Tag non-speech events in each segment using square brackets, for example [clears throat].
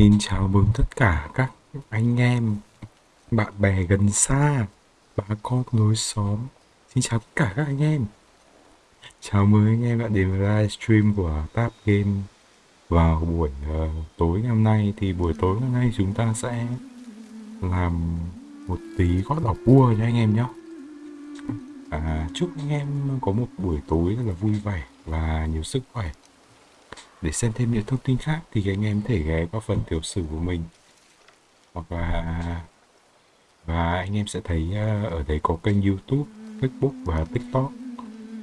Xin chào mừng tất cả các anh em, bạn bè gần xa, bà con lối xóm. Xin chào tất cả các anh em. Chào mừng anh em đã đến với livestream của Tap Game vào buổi uh, tối ngày hôm nay. Thì buổi tối hôm nay chúng ta sẽ làm một tí gót đỏ cua cho anh em nhé. À, chúc anh em có một buổi tối rất là vui vẻ và nhiều sức khỏe. Để xem thêm những thông tin khác thì anh em có thể ghé qua phần tiểu sử của mình. Hoặc là và anh em sẽ thấy à, ở đây có kênh YouTube, Facebook và TikTok.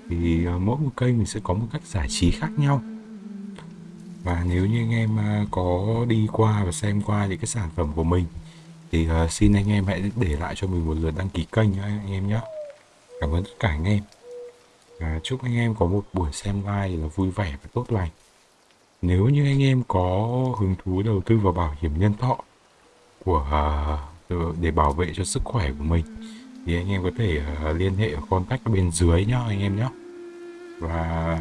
Thì à, mỗi một kênh mình sẽ có một cách giải trí khác nhau. Và nếu như anh em à, có đi qua và xem qua những cái sản phẩm của mình thì xin anh em hãy để lại cho mình một lượt đăng ký kênh nhé anh em nhé cảm ơn tất cả anh em. Và chúc anh em có một buổi xem live là vui vẻ và tốt lành nếu như anh em có hứng thú đầu tư vào bảo hiểm nhân thọ của à, để bảo vệ cho sức khỏe của mình, thì anh em có thể à, liên hệ ở contact bên dưới nhá anh em nhé và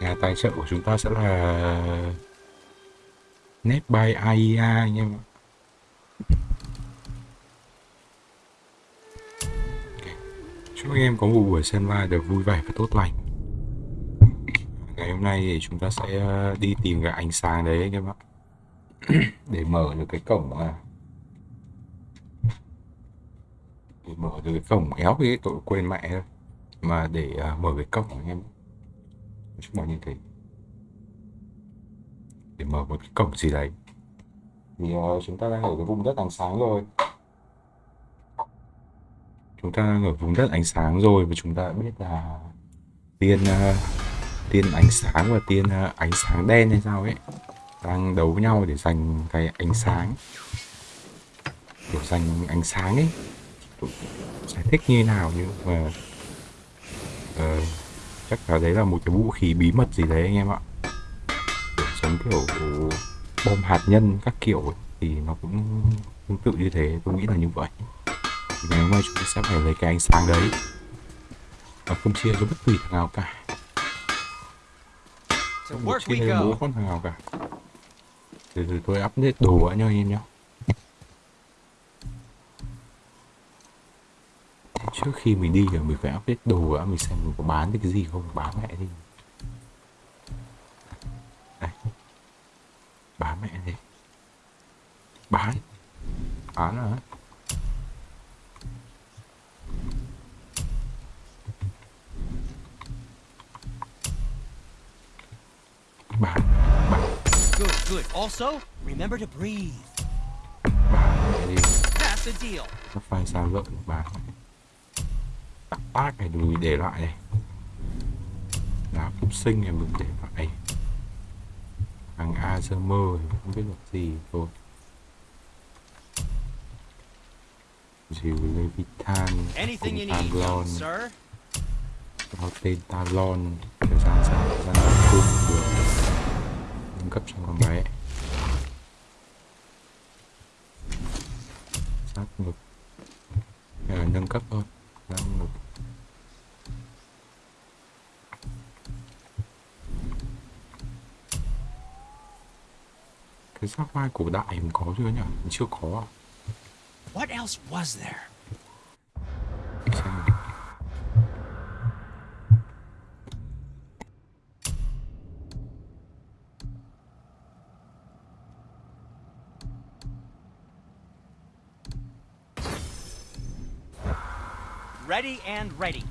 nhà tài trợ của chúng ta sẽ là net by AIA anh em chúc anh em có một buổi xem live được vui vẻ và tốt lành ngày hôm nay thì chúng ta sẽ ờ, đi tìm cái ánh sáng đấy các [clears throat] bạn để mở được cái cổng à để mở được cái cổng éo cái tội quên mẹ thôi. Mà để uh, mở cái cổng anh em chúng mọi như thế. Để mở một cái cổng gì đấy. Thì uh, chúng ta đang ở cái vùng đất ánh sáng rồi. Chúng ta đang ở vùng đất ánh sáng rồi và chúng ta biết là tiên uh, tiên ánh sáng và tiên à, ánh sáng đen hay sao ấy đang đấu với nhau để giành cái ánh sáng. Kiểu giành ánh sáng ấy. Giải thích như nào nhưng mà uh, chắc là đấy là một cái vũ khí bí mật gì đấy anh em ạ. Giống kiểu bom hạt nhân các kiểu ấy, thì nó cũng tương tự như thế tôi nghĩ là như vậy. Ngày hôm nay chúng ta sẽ phải lấy cái ánh sáng đấy và không chia cho bất kỳ thằng nào cả không chia cho bố con thằng nào cả. Từ từ tôi update đồ anh em nhé trước khi mình đi thì mình phải update đồ đã mình xem mình có bán được cái gì không bán mẹ đi. Đây bán mẹ đi. Bán. Bán rồi bán bán Good, good. Also, remember to breathe. mẹ đi. That's the deal. nó phai sao lợn bán tắc tác này đừng để lại này. Đá phúc sinh này mình để lại. Hàng Azermer thì không biết là gì rồi Dìu Levitan Anything you cùng Talon. Có tên Talon Thời gian sao Thời gian cung được Nâng cấp cho con bé Sát ngực à, nâng cấp thôi Sát ngực Cái giáp vai cổ đại mình có chưa nhỉ? Mình chưa có? What else was there? Ready and ready.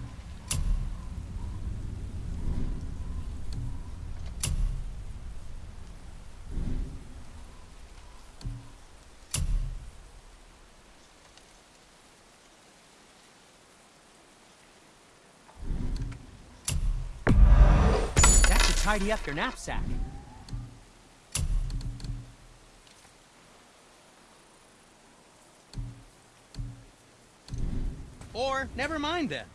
That should tidy up your knapsack. Never mind then.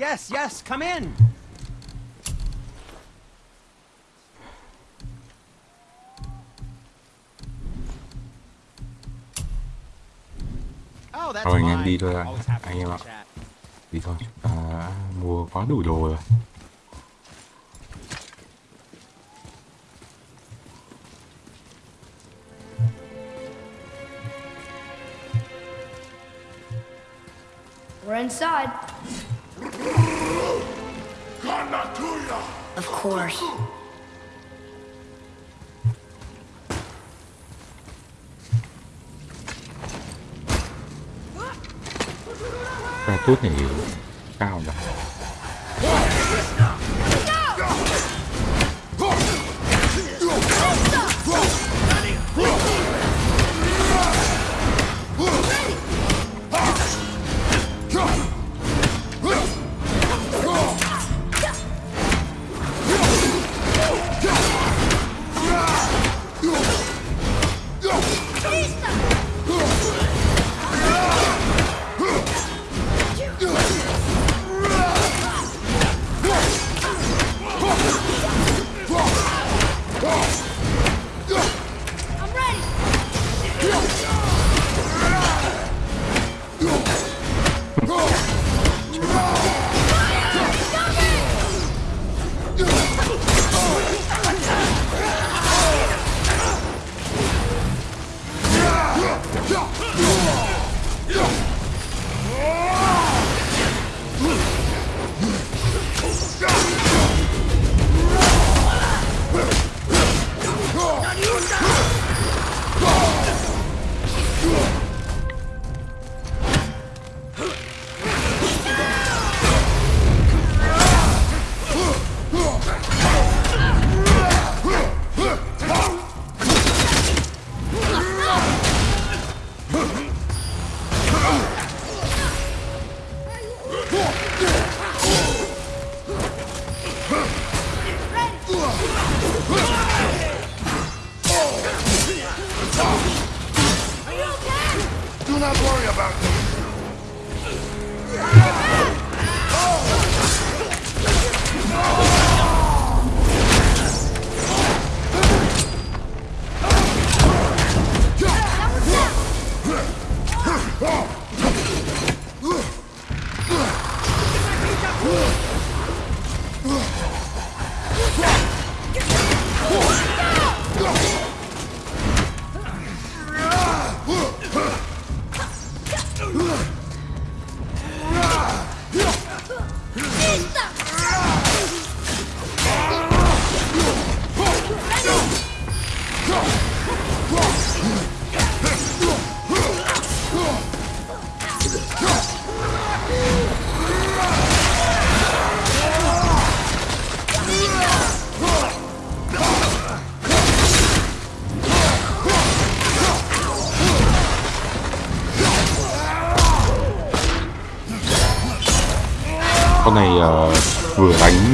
Yes, yes, come in. Oh, that's Thôi anh em đi thôi happy Anh em ạ. Đi thôi, ta mua quá đủ đồ rồi. Course. Ra tốt này cao rồi.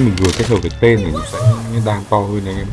Mình vừa kết hợp với tên thì nó sẽ đang to hơn anh em.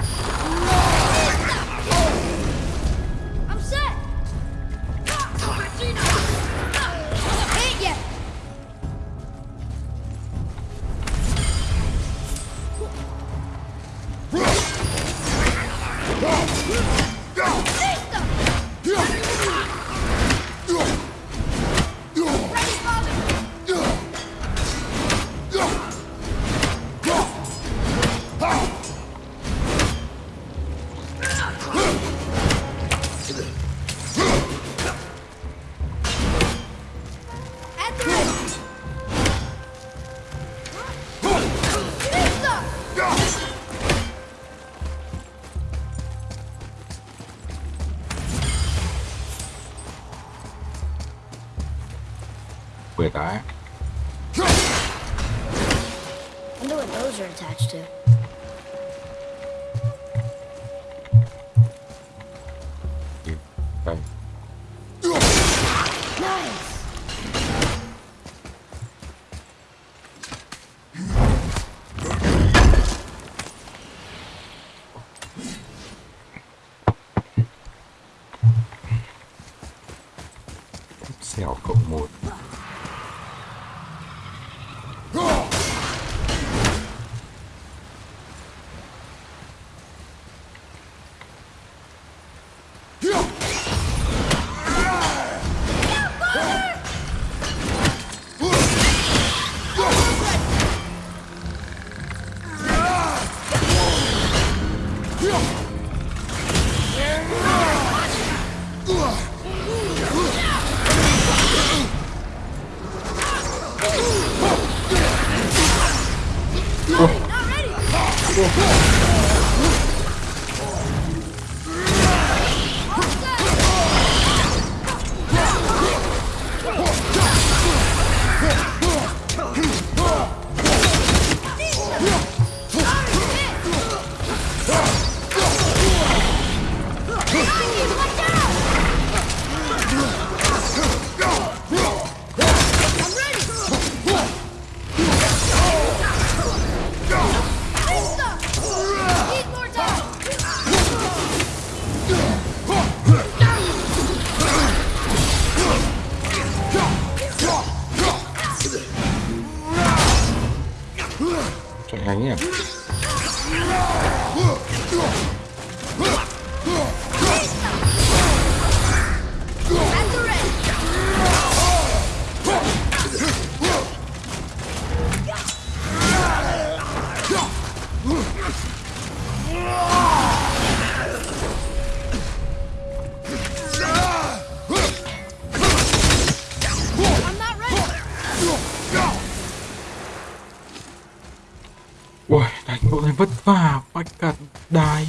Vất vả phải cả đài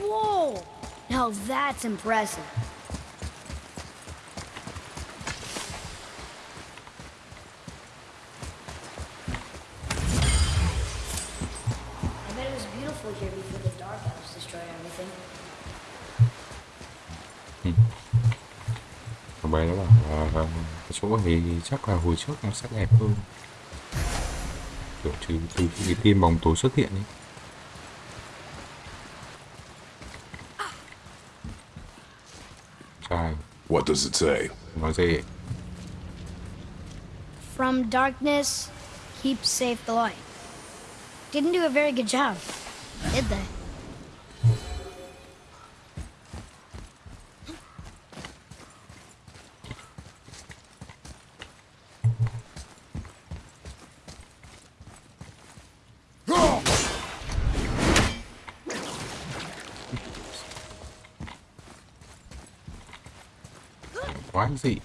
Whoa! Now that's impressive. I bet it was beautiful here before the Dark Elves destroyed everything. Thằng bé nó bảo là cái chỗ này chắc là hồi trước nó sẽ đẹp hơn kiểu từ từ khi cái tiên bóng tối xuất hiện ấy Trai What does it say? nói gì From darkness, keep safe the light. Didn't do a very good job, did they? Sí.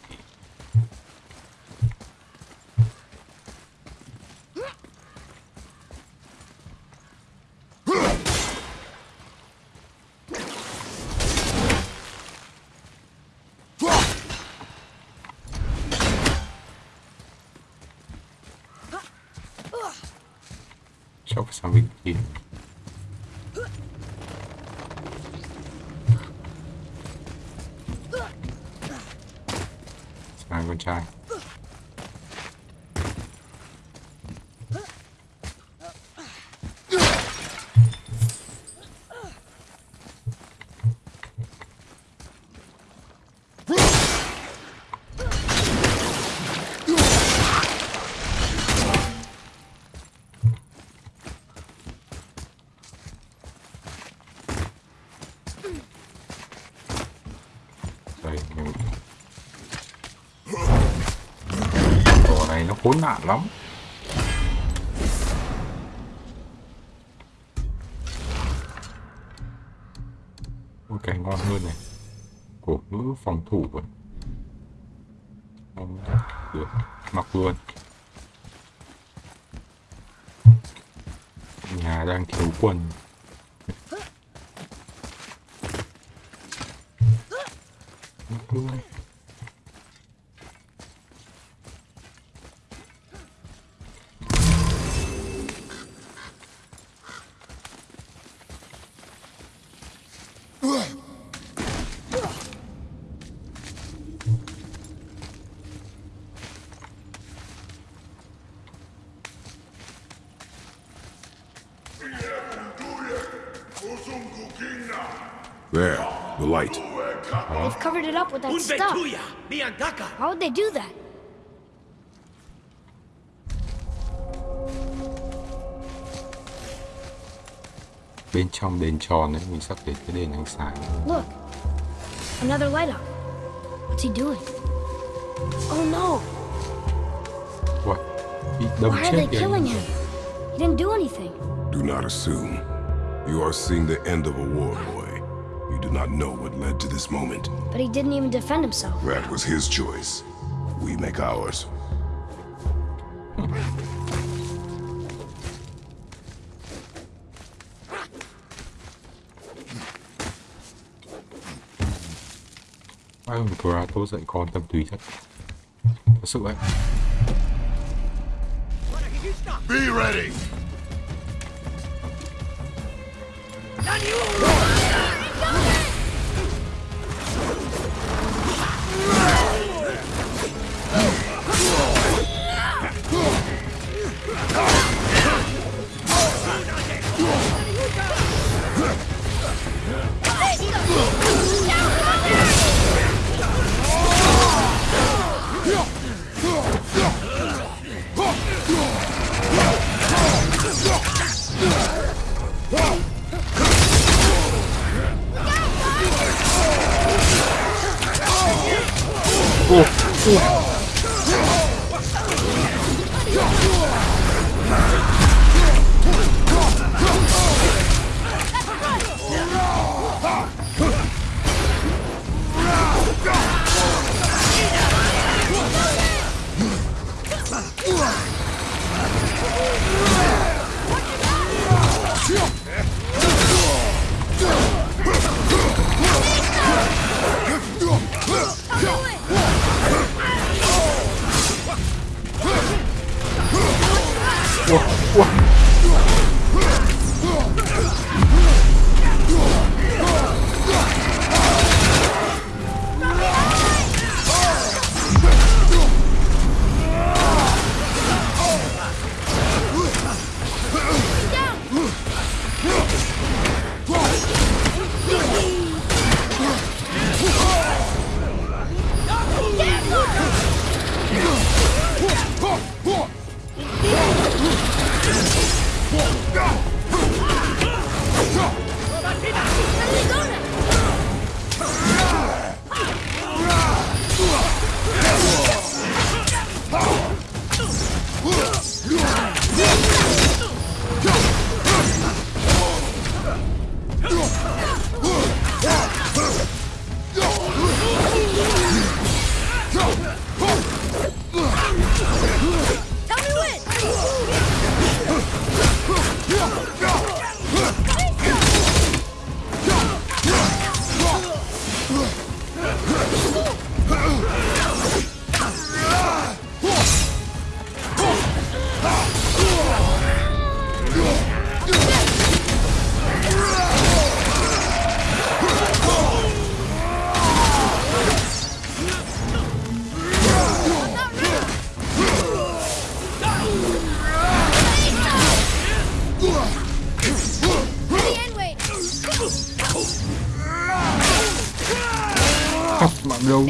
Khốn nạn lắm. Ôi, cái ngon hơn này. Cổ ngữ phòng thủ rồi. Không được. Mặc luôn. Nhà đang thiếu quần. It up with stuff. How'd they do that? bên trong đền tròn ấy mình sắp đến cái đền ánh sáng Look, another light up. What's he doing? Oh no! What? Why are they killing him? He didn't do anything. Do not assume. You are seeing the end of a war, boy. You do not know what led to this moment. But he didn't even defend himself. That was his choice. We make ours. Ai, Cora tôi dạy con tâm tùy chắc. Thật sự đấy. Be ready.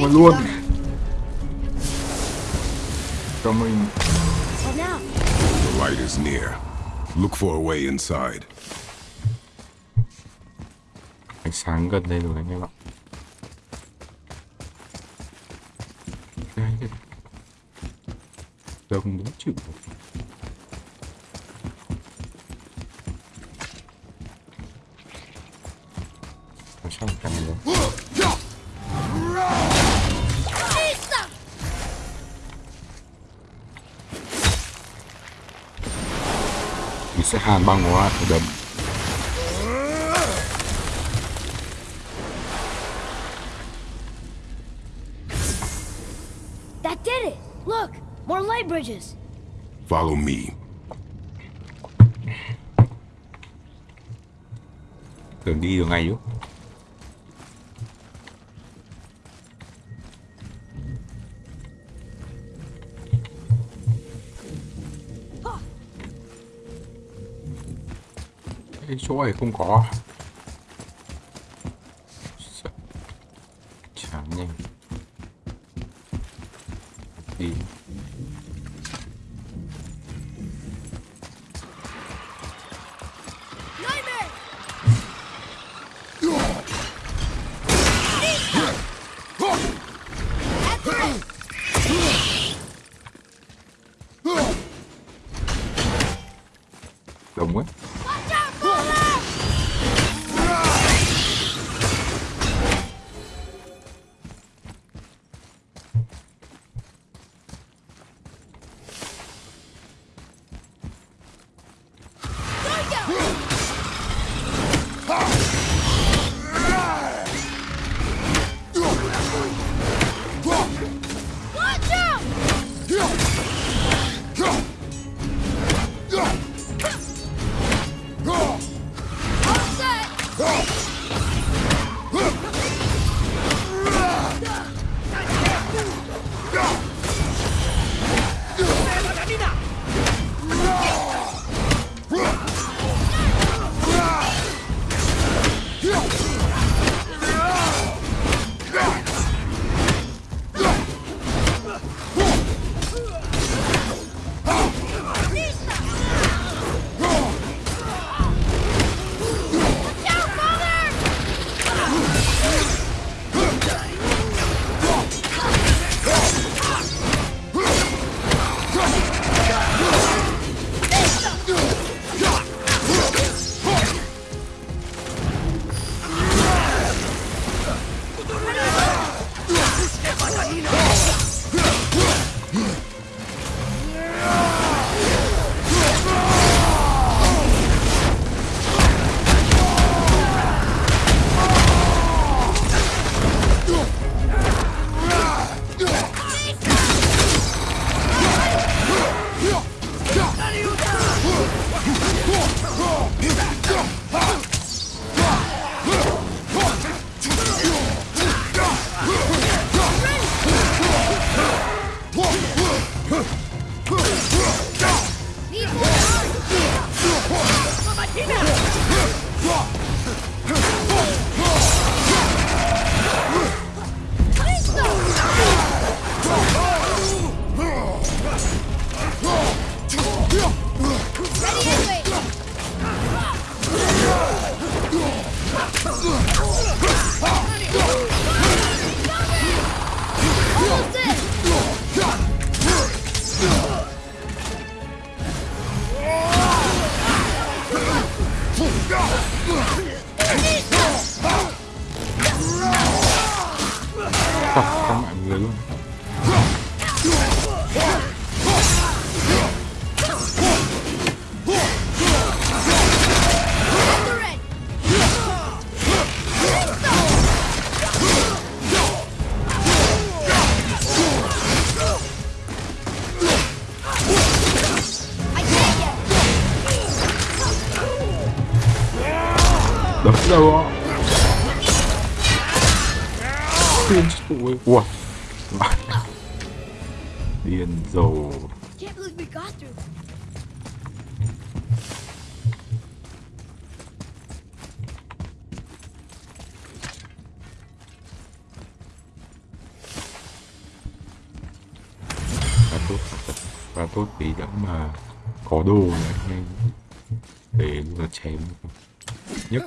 Mà luôn Cho mình? The light is near. Look for a way inside. ánh sáng gần đây rồi anh em ạ Đây. Đông muốn chịu você rabar um arco da... That did it! Look, more light bridges. Follow me. Đường đi đường này chứ. Chỗ này không có.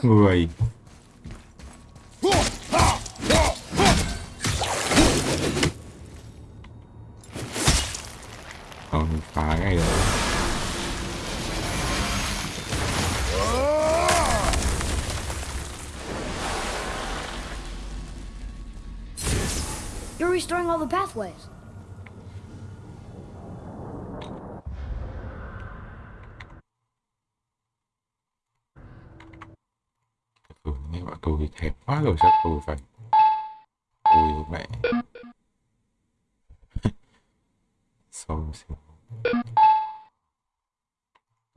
Người. Quá rồi chắc tôi phải ui mẹ. [laughs] Xong xíu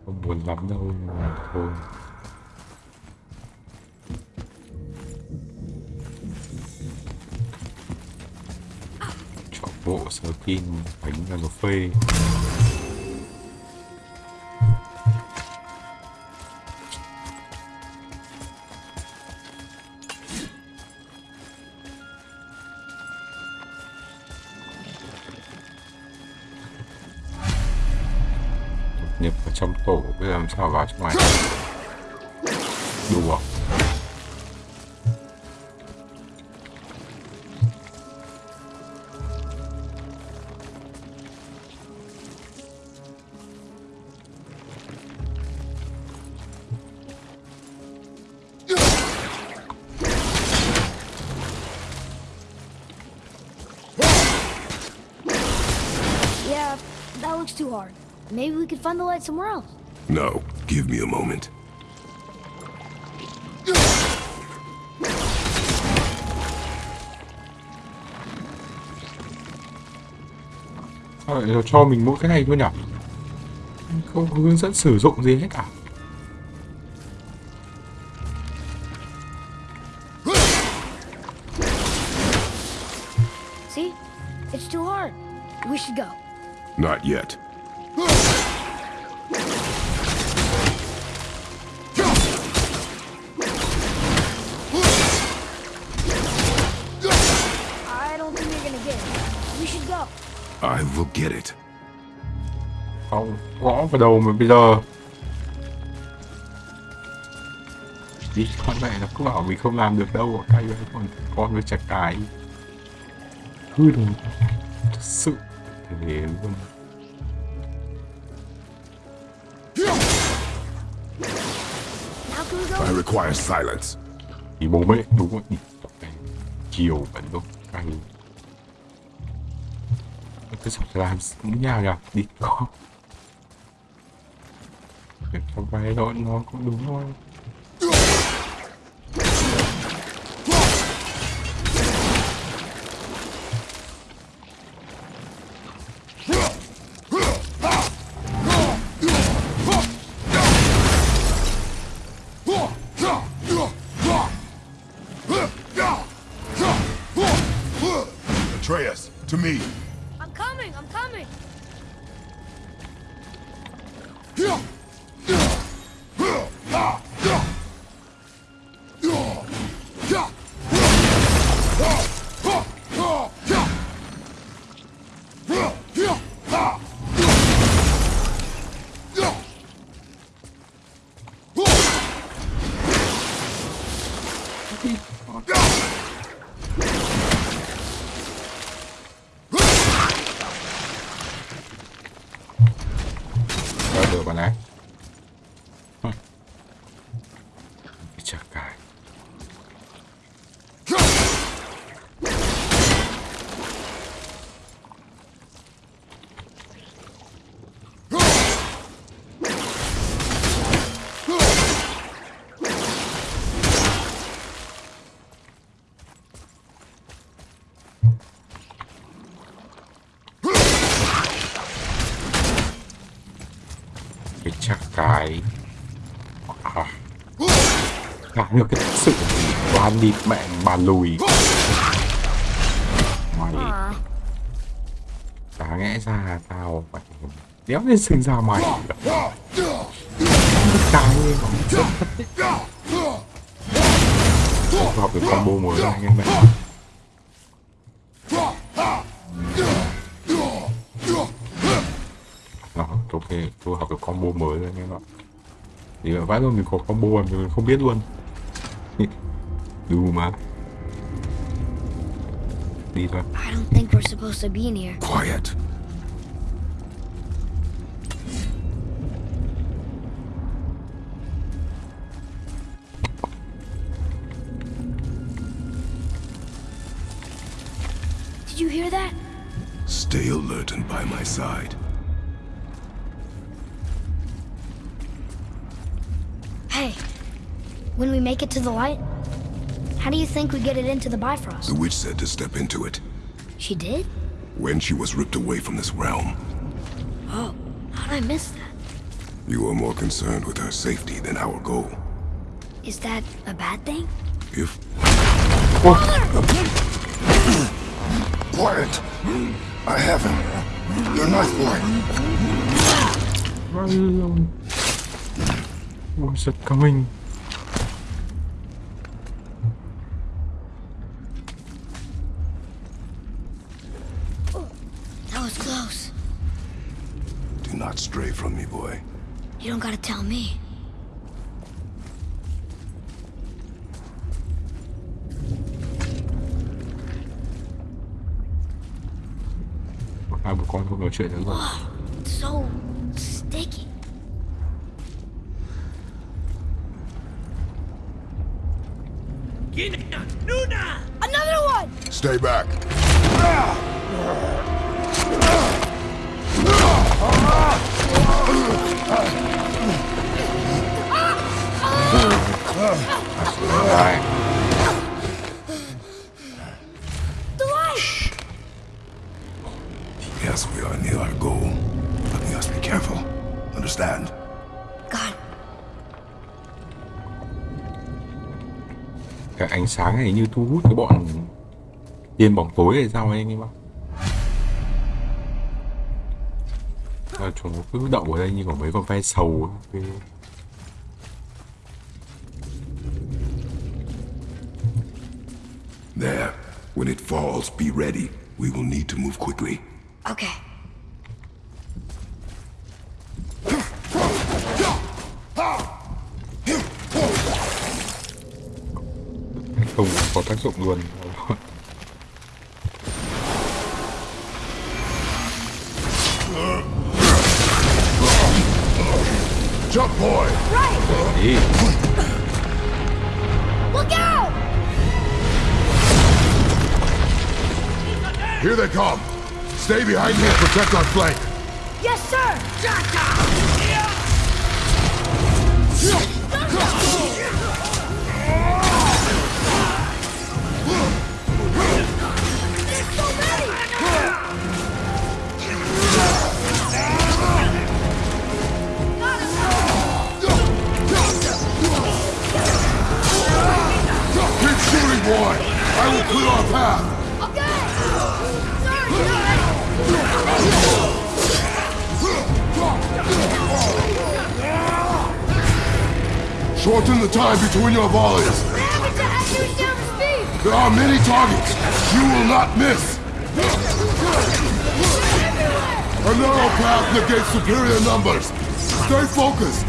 không buồn lắm đâu, mà thôi. Chọn bộ skin bánh là nó phê. Giờ làm sao vào trong Yeah, that looks too hard. Maybe we could find the light somewhere else. No, give me a moment. Rồi, cho mình mỗi cái này thôi nhỉ không có hướng dẫn sử dụng gì hết cả À? We should go. I will get it. không gõ vào đầu mà bây giờ đi con mẹ nó cứ bảo mình không làm được đâu cay vậy còn con với chặt cái hư đồ thật sự thế luôn? I require silence. thì bố mẹ đúng rồi chiều vẫn đúng cay tôi sắp làm cũng nhau nhỉ? Đi con Để cho vay đó nó cũng đúng thôi. Được cái sự đoán đi mẹ bà lùi. Mày chả lẽ ra tao phải đéo lên sinh ra mày. Cái không học được combo mới này anh em ạ. Đó ok tôi học được combo mới rồi anh em ạ. Thì vãi luôn mình có combo mà mình không biết luôn đủ mà I don't think we're supposed to be in here. Quiet. Did you hear that? Stay alert and by my side. Hey, when we make it to the light, how do you think we get it into the Bifrost? The witch said to step into it She did? when she was ripped away from this realm. Oh, how'd I miss that? You are more concerned with her safety than our goal. Is that a bad thing? If... Quiet! I have him. Your knife boy. Run alone. What's it coming? That was close. Do not stray from me, boy. You don't gotta tell me. Hai bố con không nói chuyện nữa rồi. It's so sticky. Gina! Nuna! Another one! Stay back. Light! Yes, we are near our goal, but we must be careful. Understand? God, Cái ánh sáng này như thu hút cái bọn tiên bóng tối hay sao ấy anh em ạ. À, chúng nó cứ đậu ở đây như có mấy con ve sầu ấy. Falls, be ready. We will need to move quickly. okay. không có tác dụng luôn Here they come. Stay behind me and protect our flank. Yes, sir! Keep shooting, boy! I will clear our path. Shorten the time between your volleys. There are many targets. You will not miss. A narrow path negates superior numbers. Stay focused.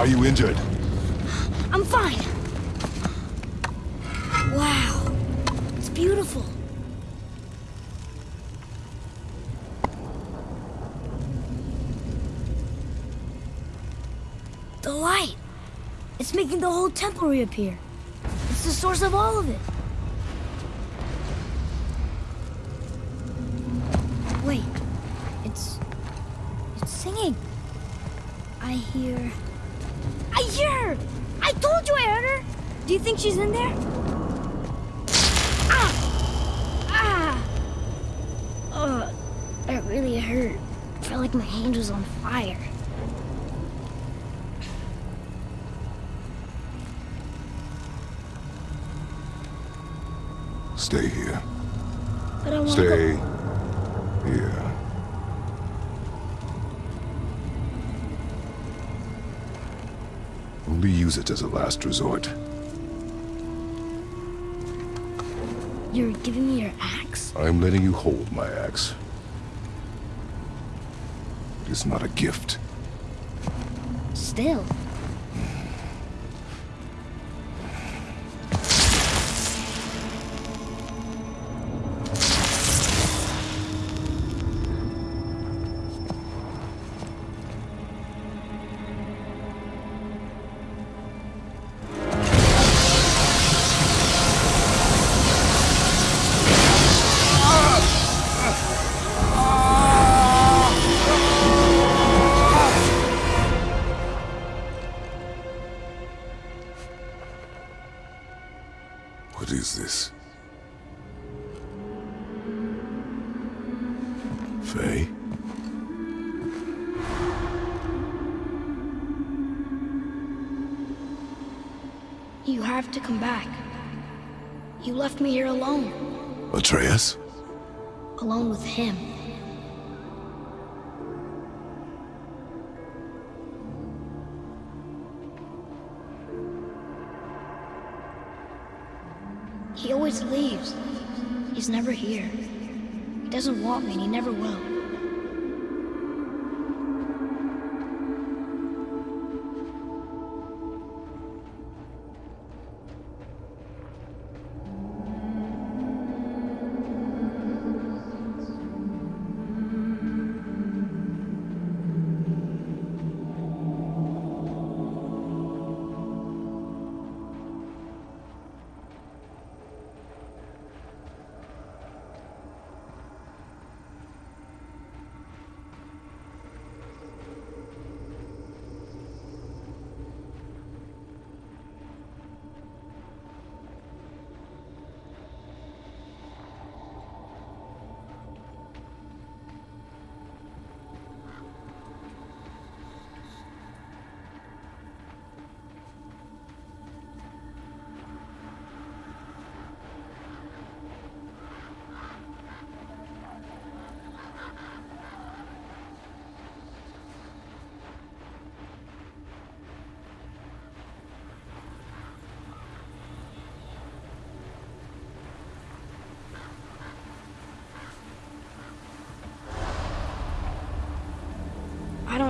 Are you injured? I'm fine. Wow. It's beautiful. The light. It's making the whole temple reappear. It's the source of all of it. Think she's in there? Ah! Ah! Ugh, that really hurt. I Felt like my hand was on fire. Stay here. But I want to Stay go. here. Only use it as a last resort. You're giving me your axe? I'm letting you hold my axe. It is not a gift. Still.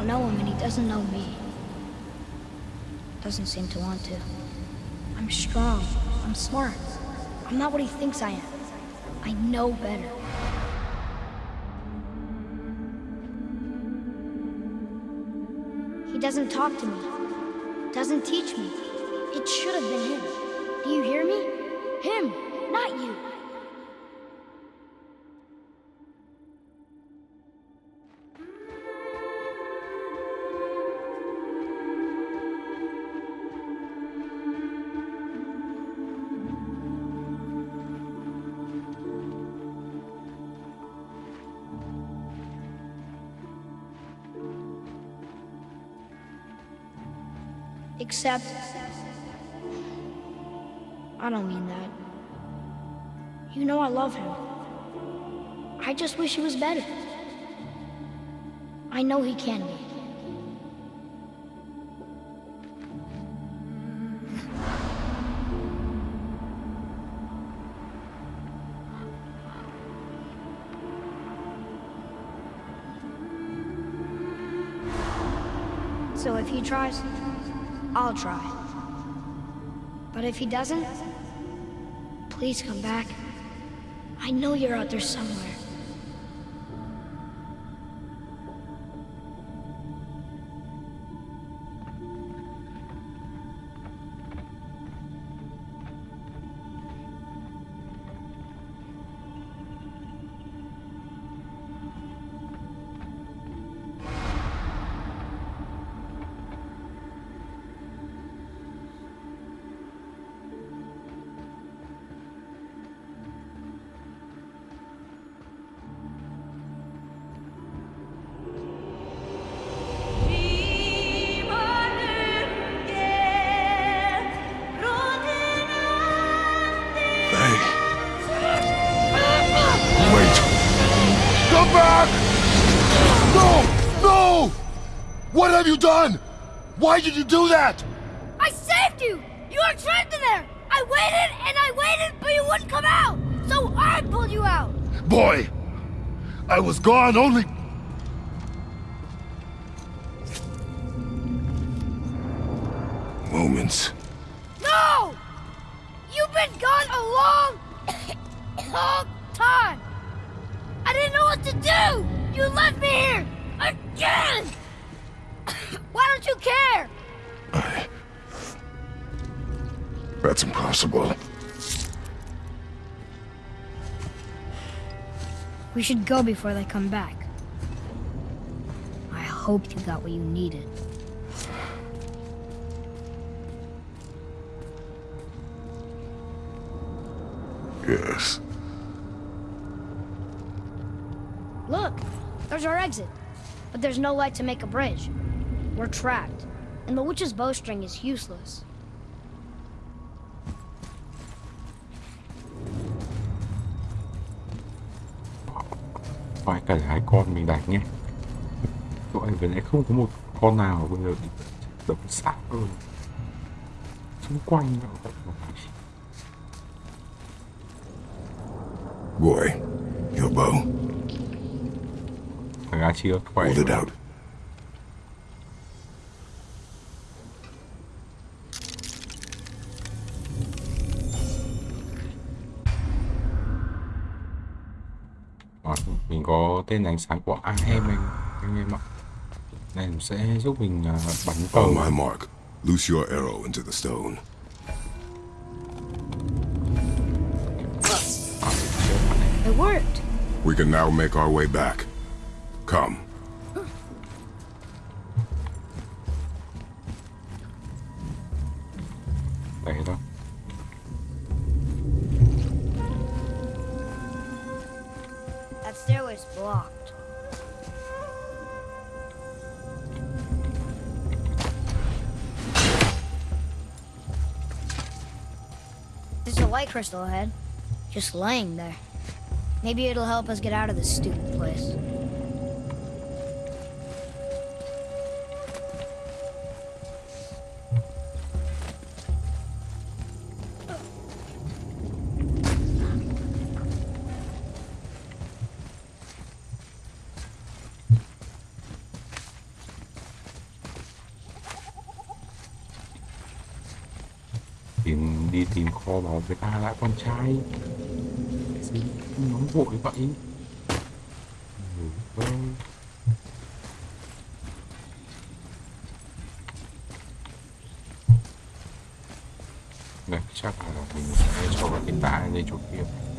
Don't know him and he doesn't know me. Doesn't seem to want to. I'm strong. I'm smart. I'm not what he thinks I am. I know better. He doesn't talk to me. Doesn't teach me. It should have been him. Do you hear me? Him, not you. Except. I don't mean that. You know I love him. I just wish he was better. I know he can be. So if he tries, I'll try. But if he doesn't, please come back. I know you're out there somewhere. Do that? I saved you! You were trapped in there! I waited and I waited, but you wouldn't come out! So I pulled you out! Boy, I was gone only... should go before they come back. I hope you got what you needed. Yes. Look, there's our exit. But there's no light to make a bridge. We're trapped, and the witch's bowstring is useless. Cả hai con mình đánh nhé tụi anh vừa nãy không có một con nào bây giờ đấm xác rồi xung quanh nó Boy, your bow. A chia khỏe Hold it out. Tên ánh sáng của AM anh anh em ạ này sẽ giúp mình à, bắn tàu On my mark, loose your arrow into the stone. It worked. We can now make our way back. Come. Crystal ahead, just laying there. Maybe it'll help us get out of this stupid place. Lại con trai. Gì nóng vội vậy. Ừ, vâng. này, chắc là mình sẽ cho vào cái tã lên chỗ kia.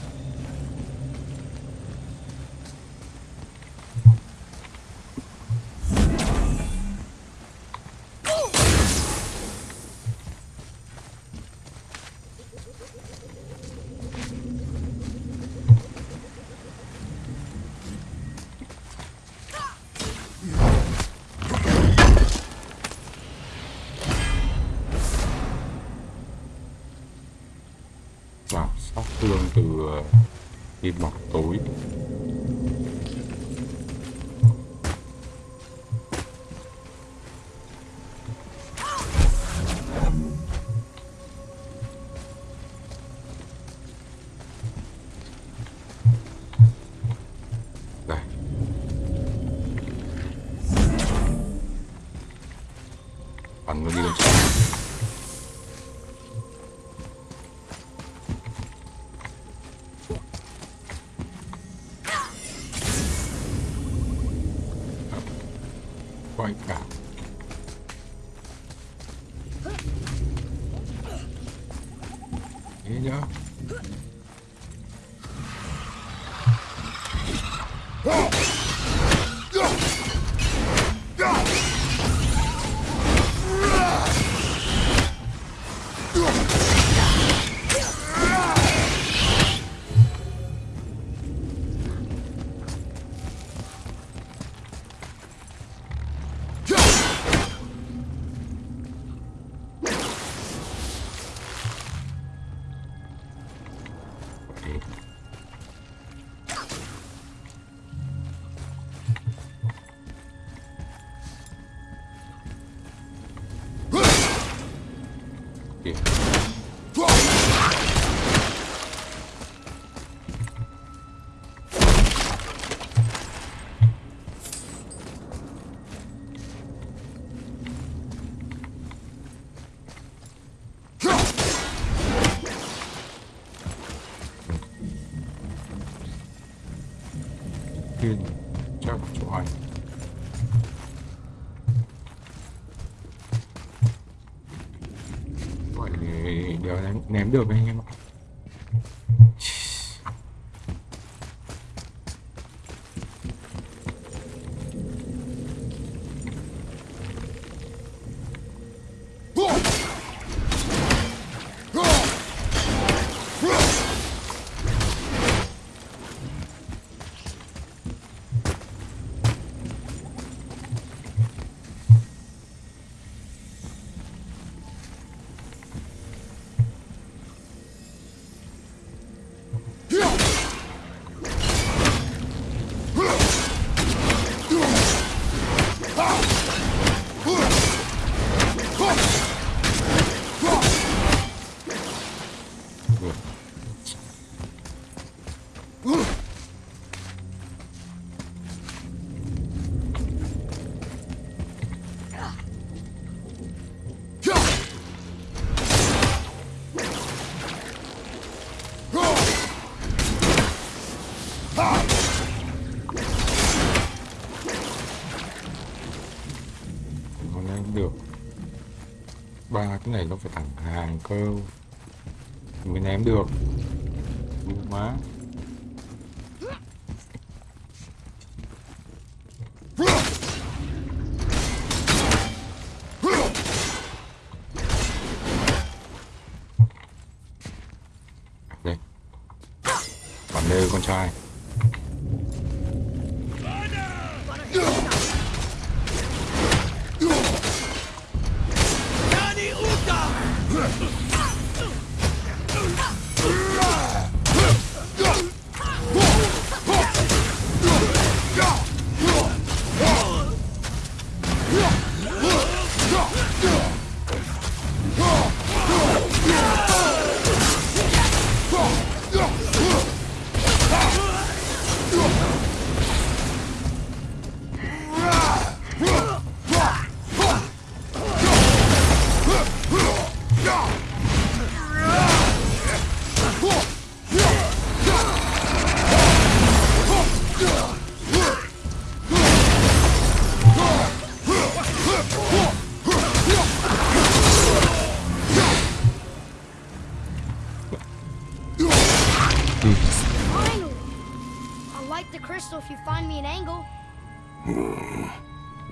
Vậy. Ném, được anh em ạ. Cái này nó phải thẳng hàng cơ. Mới ném được.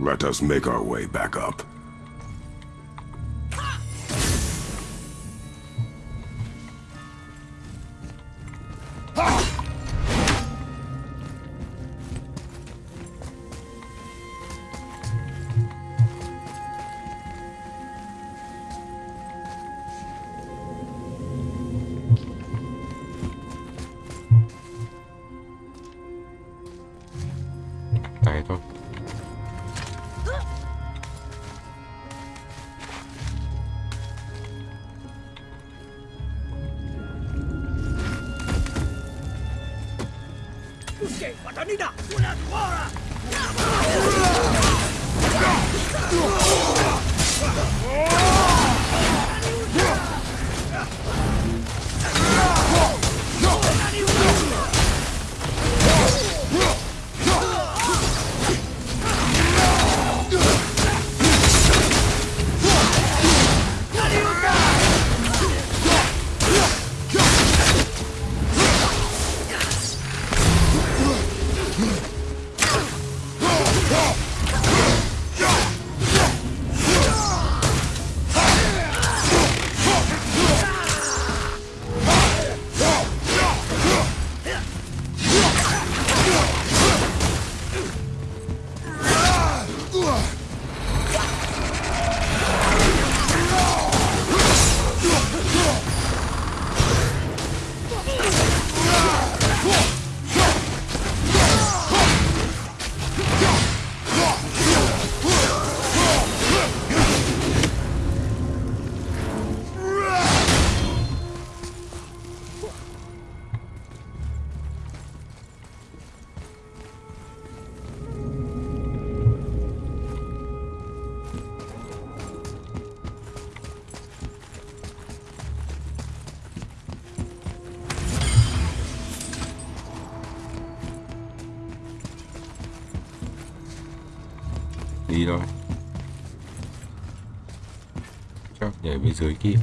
Let us make our way back up. Janina! Una tua! Đi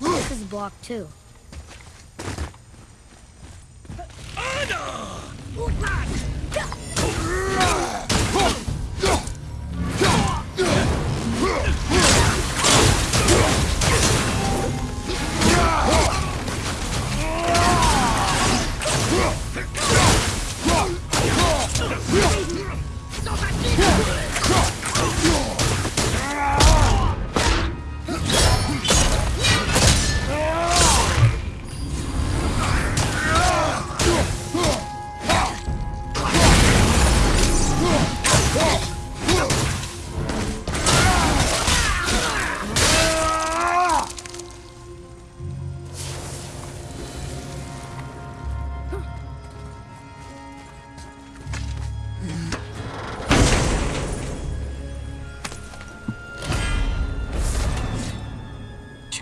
This is block too.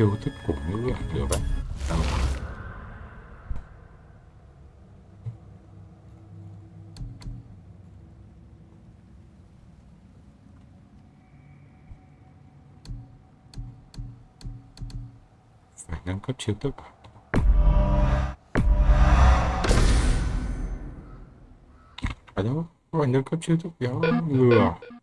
Chiêu thức của ngữ được đấy phải nâng cấp chiêu thức. Phải ở đâu phải nâng cấp chiêu thức kéo ngừa à?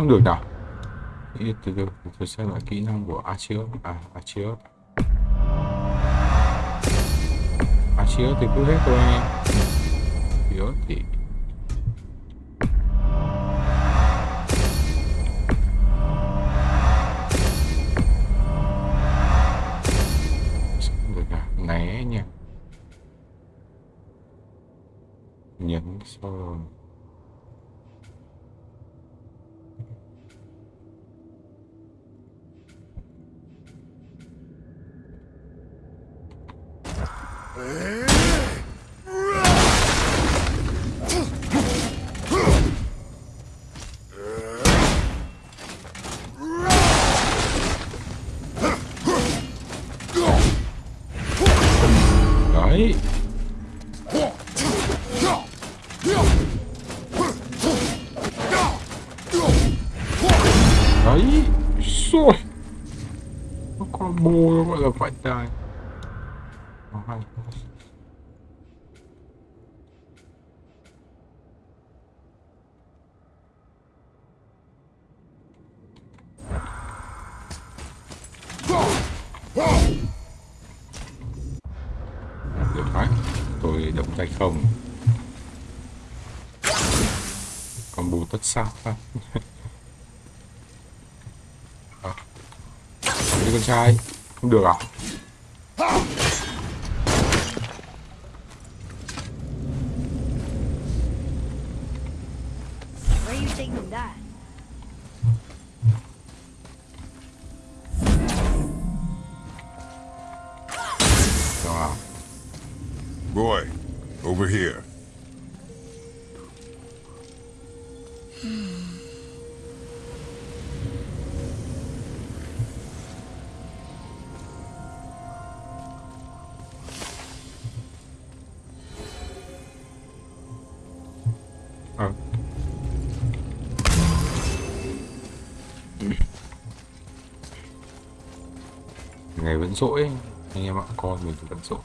Xong được nào từ từ tôi xem lại kỹ năng của Archeus à Archeus Archeus thì cứ hết thôi. anh em Calma aí. Aí, isso. Acabou, eu vou dar Vai, vai. Tất sao à. Đi con trai. Không được à ngày vẫn rỗi anh em ạ con mình thì vẫn rỗi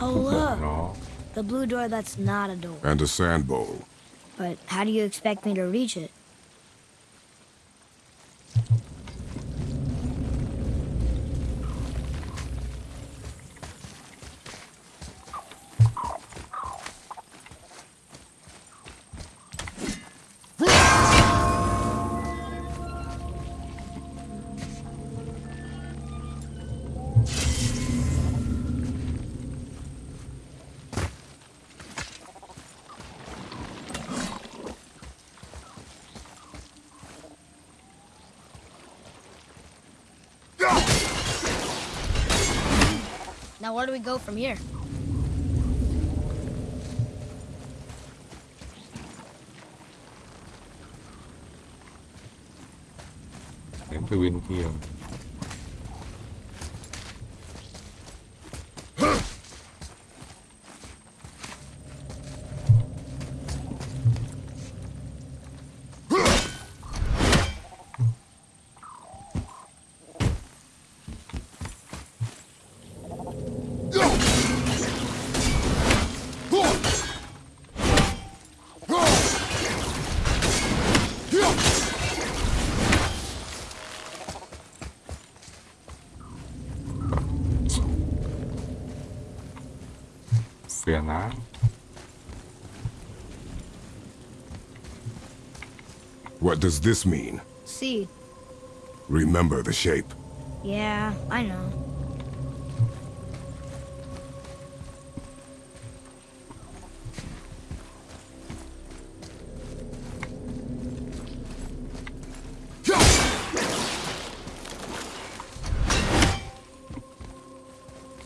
Oh, look. nó The blue door that's not a door. And a sand bowl. But how do you expect me to reach it? Do we go from here? đến từ bên kia phiền What does this mean? See. Remember the shape. Yeah, I know.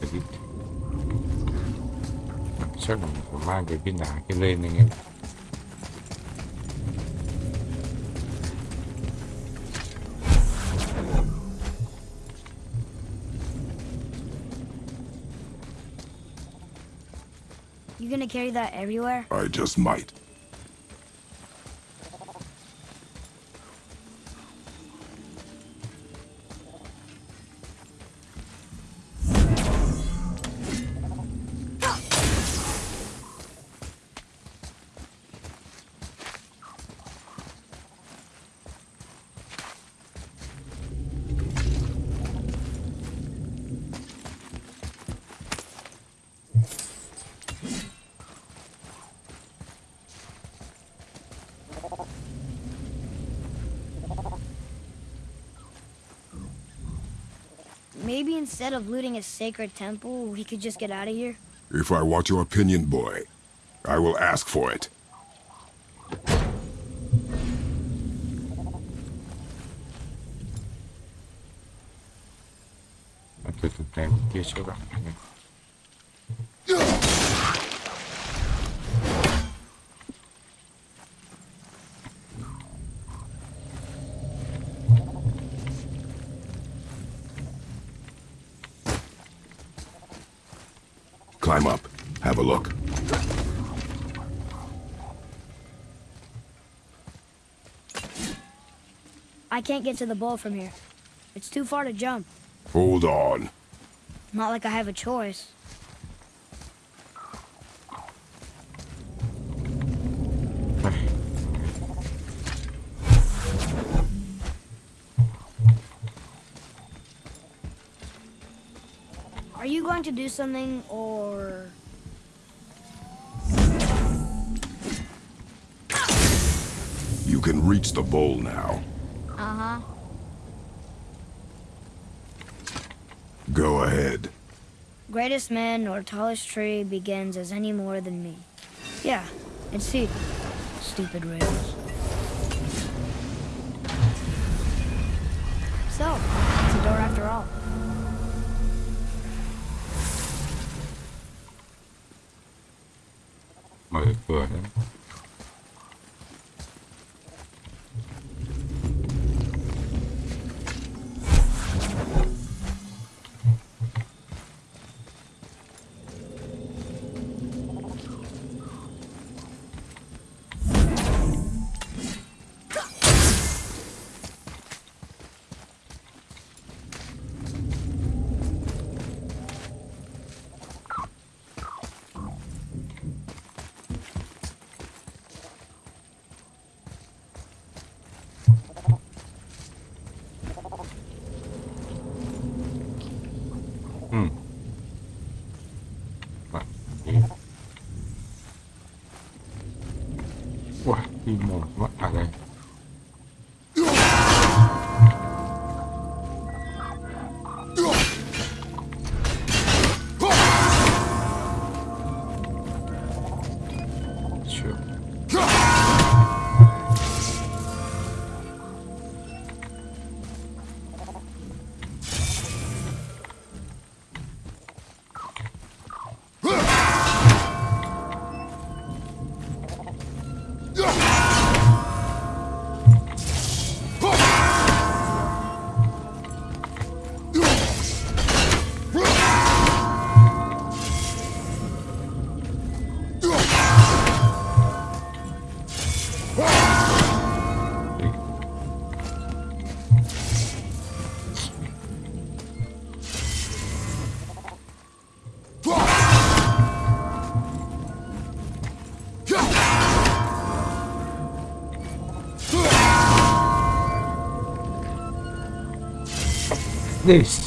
cái gì chắc là mình phải mang cái viên đá kia lên anh em You gonna carry that everywhere? I just might. Instead of looting a sacred temple, we could just get out of here? If I want your opinion, boy, I will ask for it. can't get to the bowl from here. It's too far to jump. Hold on. Not like I have a choice. Are you going to do something, or... You can reach the bowl now. greatest man nor tallest tree begins as any more than me. Yeah, and see, stupid race. this?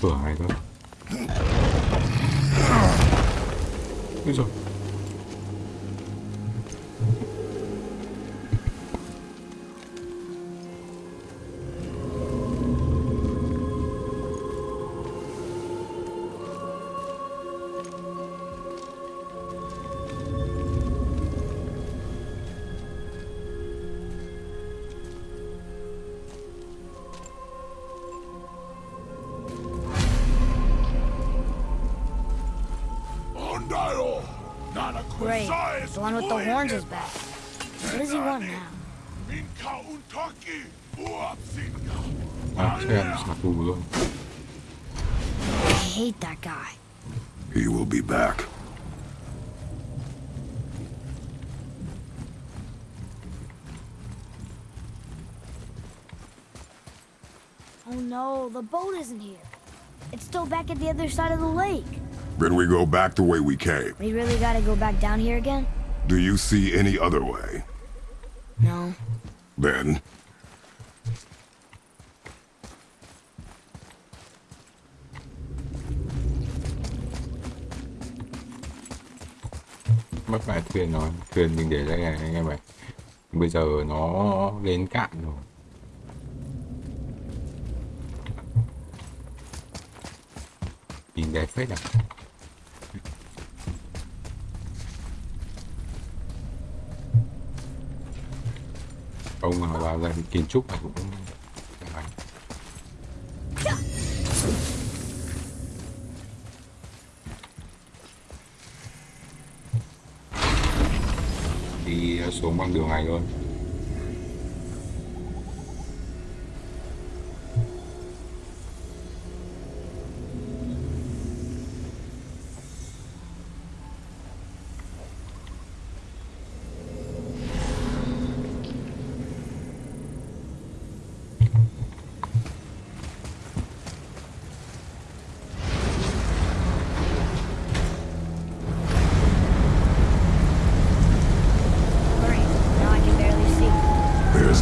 这还个 back at the other side of the lake. Then we go back the way we came. We really gotta go back down here again? Do you see any other way? No. Then? Mất thuyền thuyền mình để này anh em. Bây giờ nó lên cạn rồi. Đẹp phết này ông mà vào gần kiến trúc này cũng đi xuống bằng đường này luôn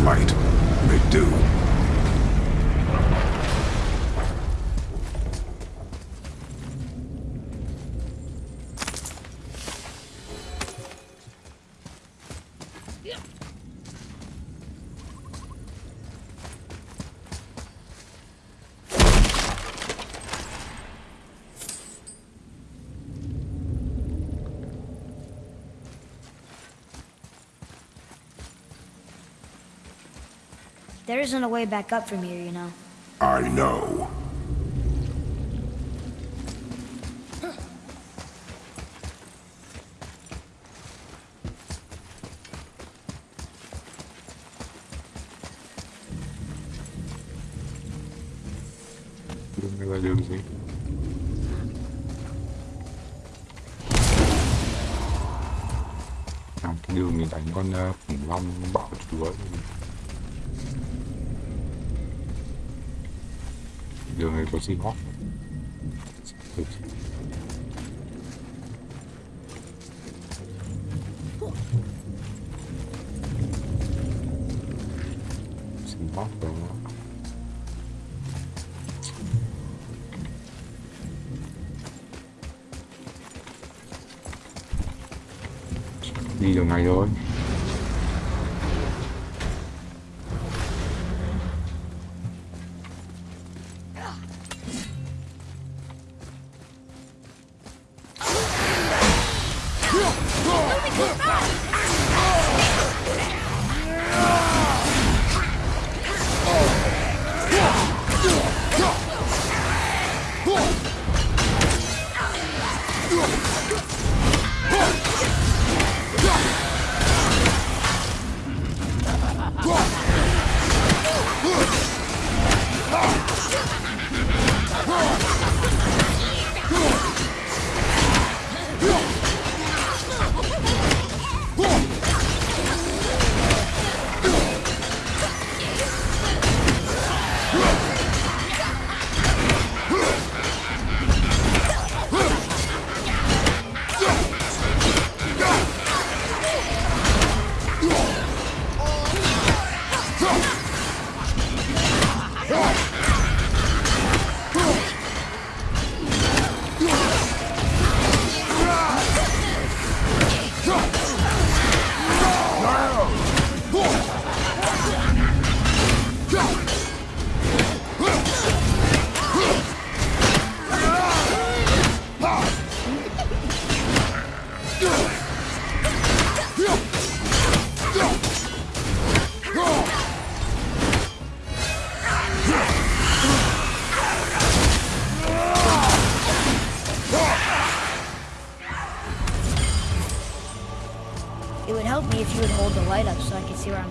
light. Make do. Isn't a way back up from here, you know. I know. Seahawk Seahawk đó. Đi được ngày rồi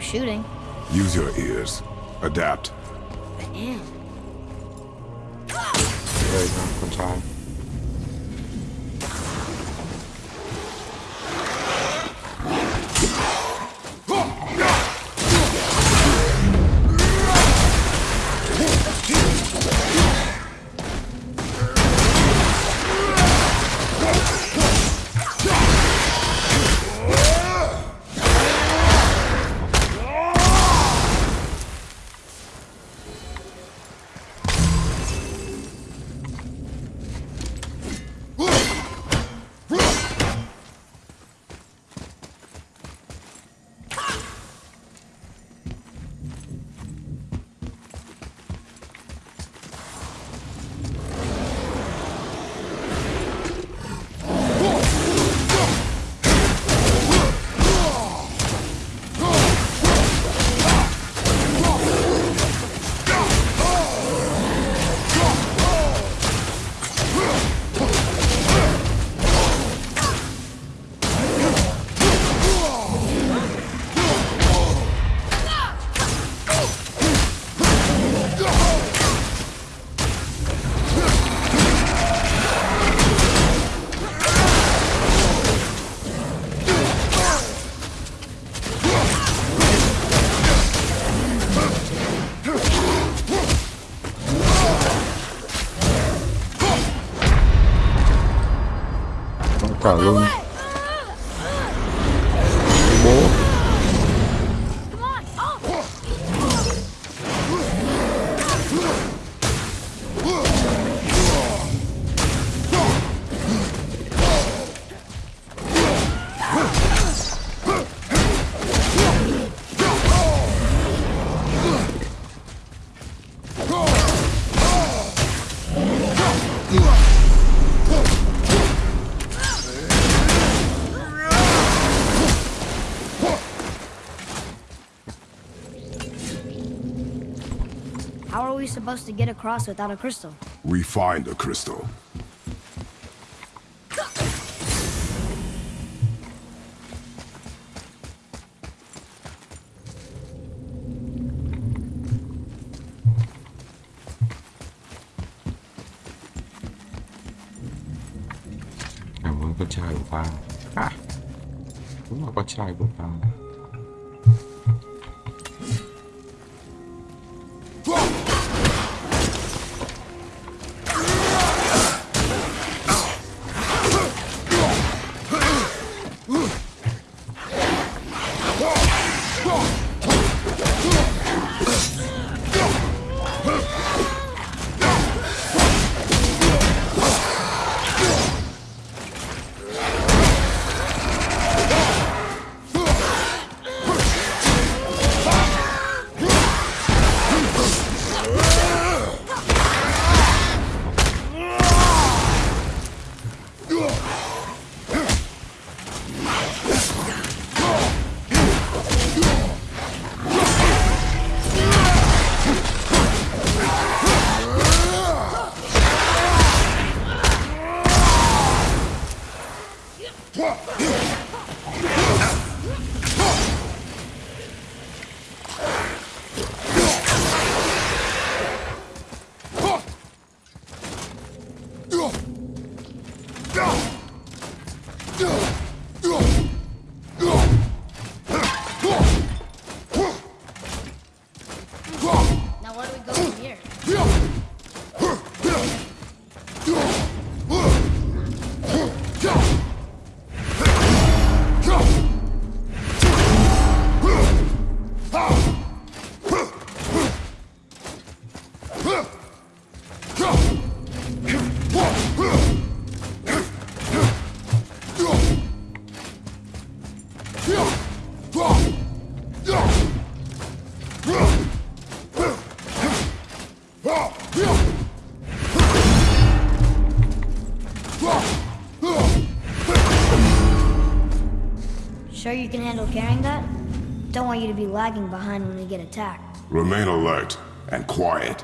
shooting. Use your ears. Luôn supposed to get across without a crystal? We find a crystal. You can handle carrying that? Don't want you to be lagging behind when we get attacked. Remain alert and quiet.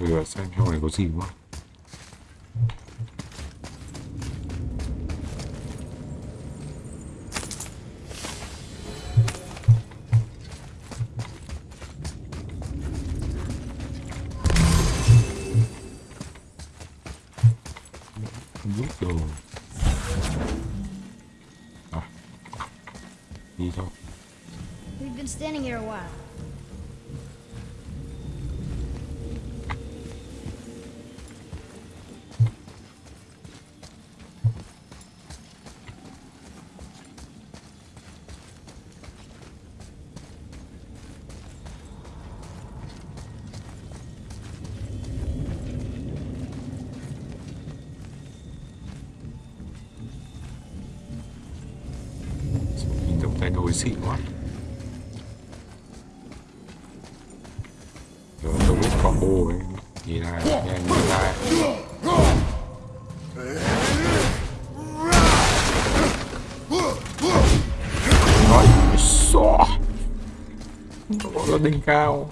bây giờ xem trong này có gì quá đỉnh cao.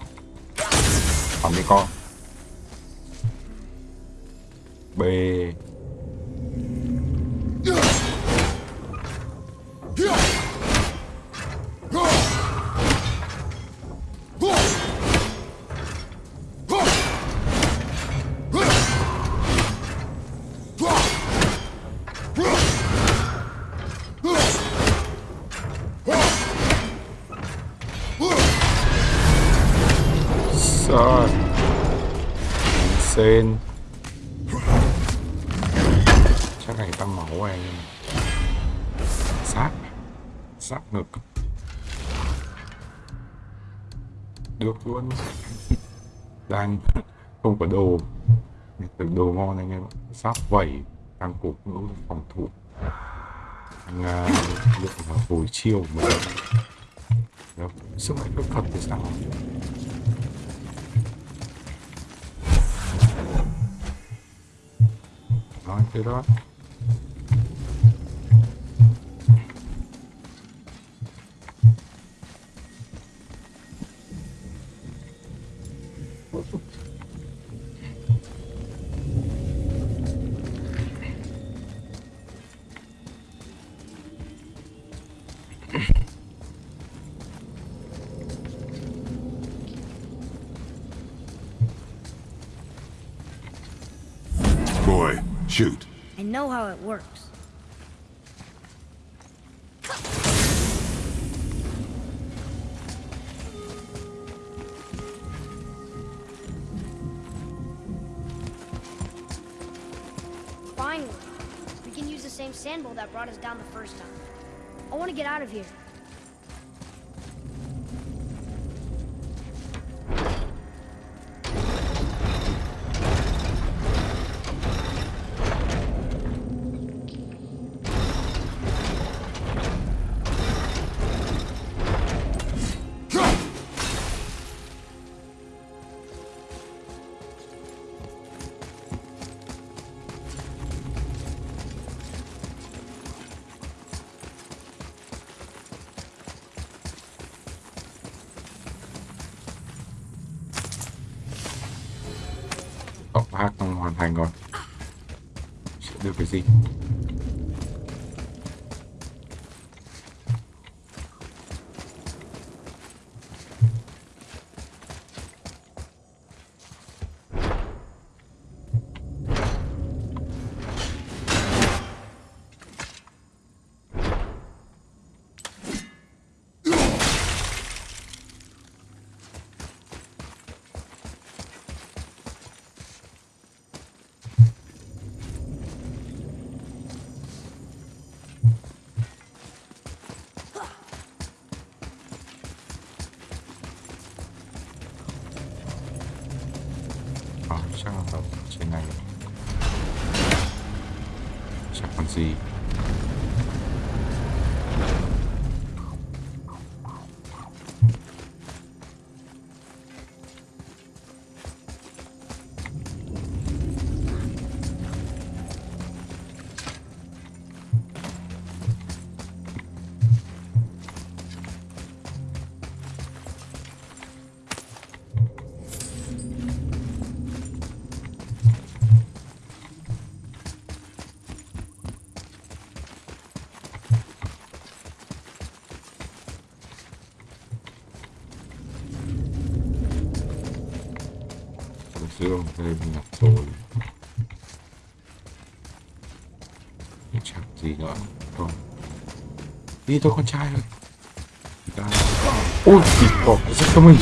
Sát vẩy tăng cục ngũ phòng thủ. Đang uh, à, luyện vào hồi chiêu mà Đó, sức mạnh phép thật thì sao? Nói thế đó. Boy, shoot. I know how it works. Finally, we can use the same sandbowl that brought us down the first time. I want to get out of here. Thành rồi Sẽ được cái gì? Иди до конца. Да. Ой, пипо, за что мы...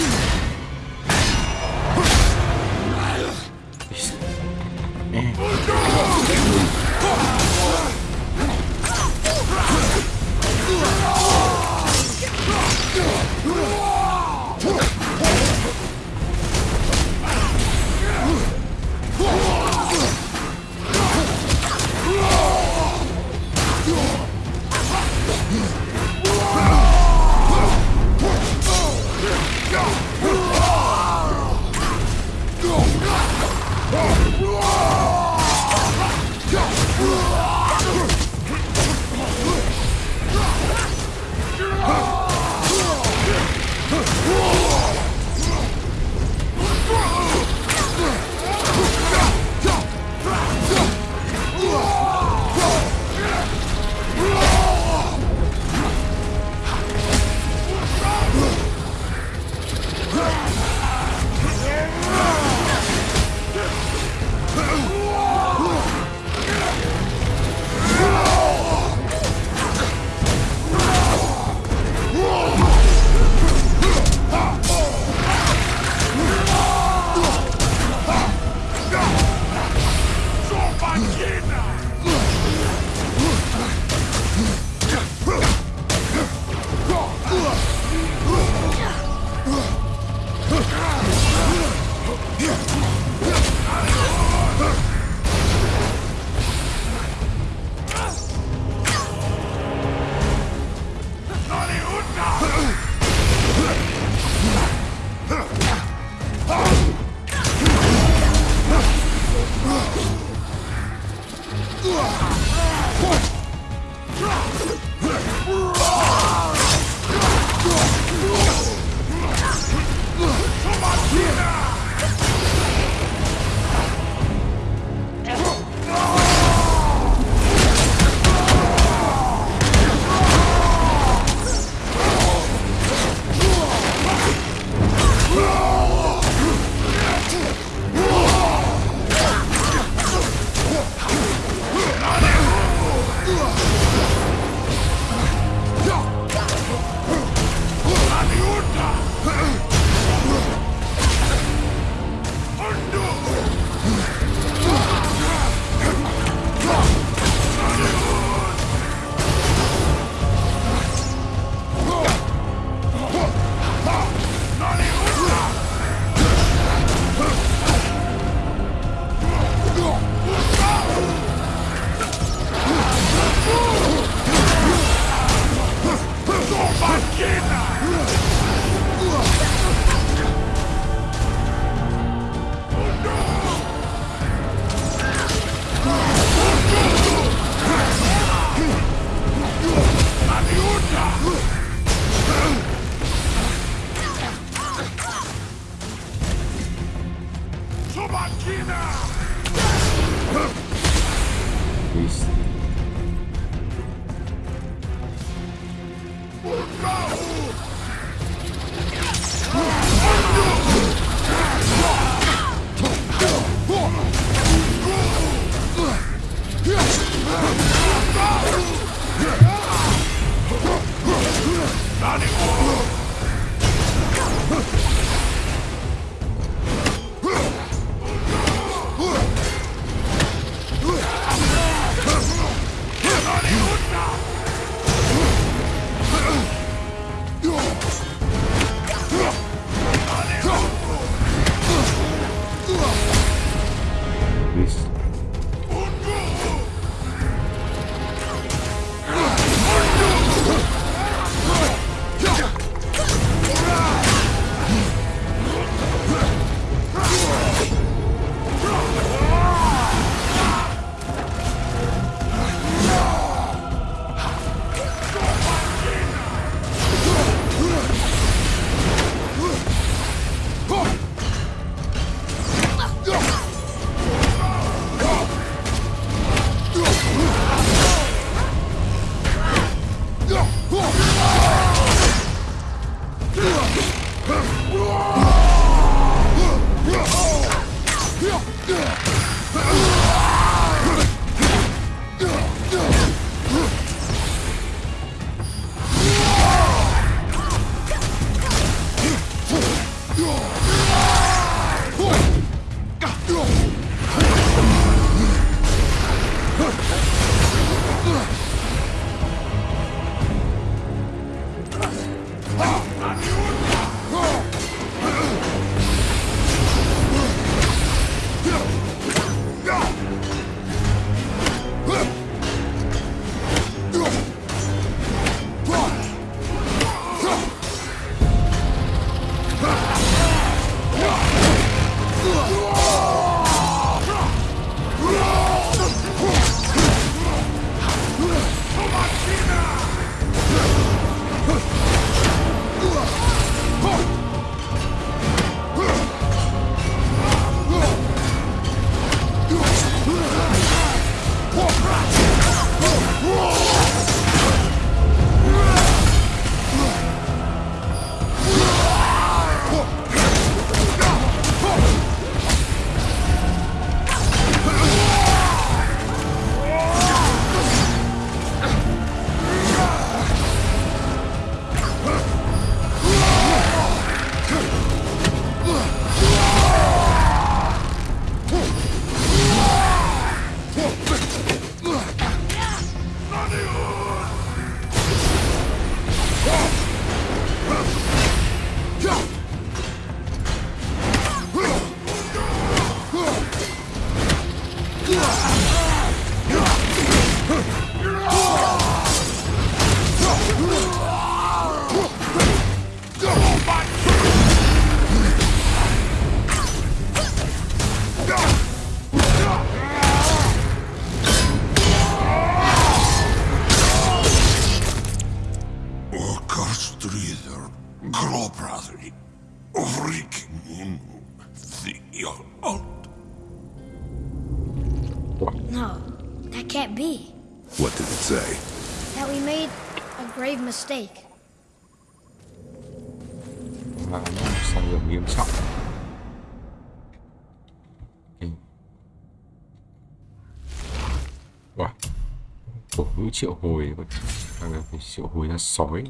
phải triệu hồi ra sói.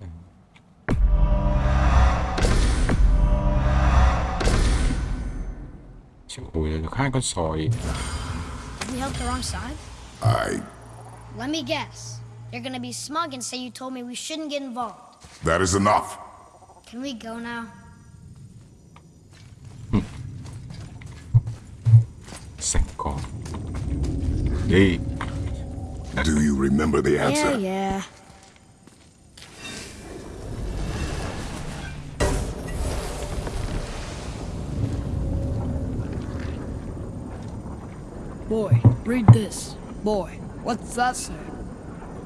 Đây. Triệu hồi ra được hai con sói. We help the wrong side? I. Let me guess. You're gonna be smug and say you told me we shouldn't get involved. That is enough. Can we go now? Sạch con. Đi. Do you remember the answer? Yeah, yeah. Boy, read this. Boy, what's that say?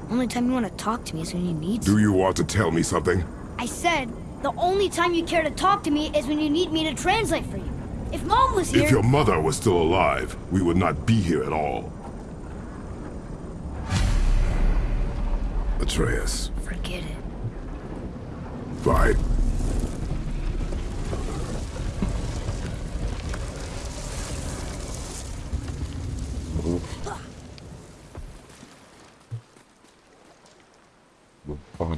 Only time you want to talk to me is when you need Do you want to tell me something? I said, the only time you care to talk to me is when you need me to translate for you. If Mom was here... If your mother was still alive, we would not be here at all. Atreus, Forget it. fine. Bố con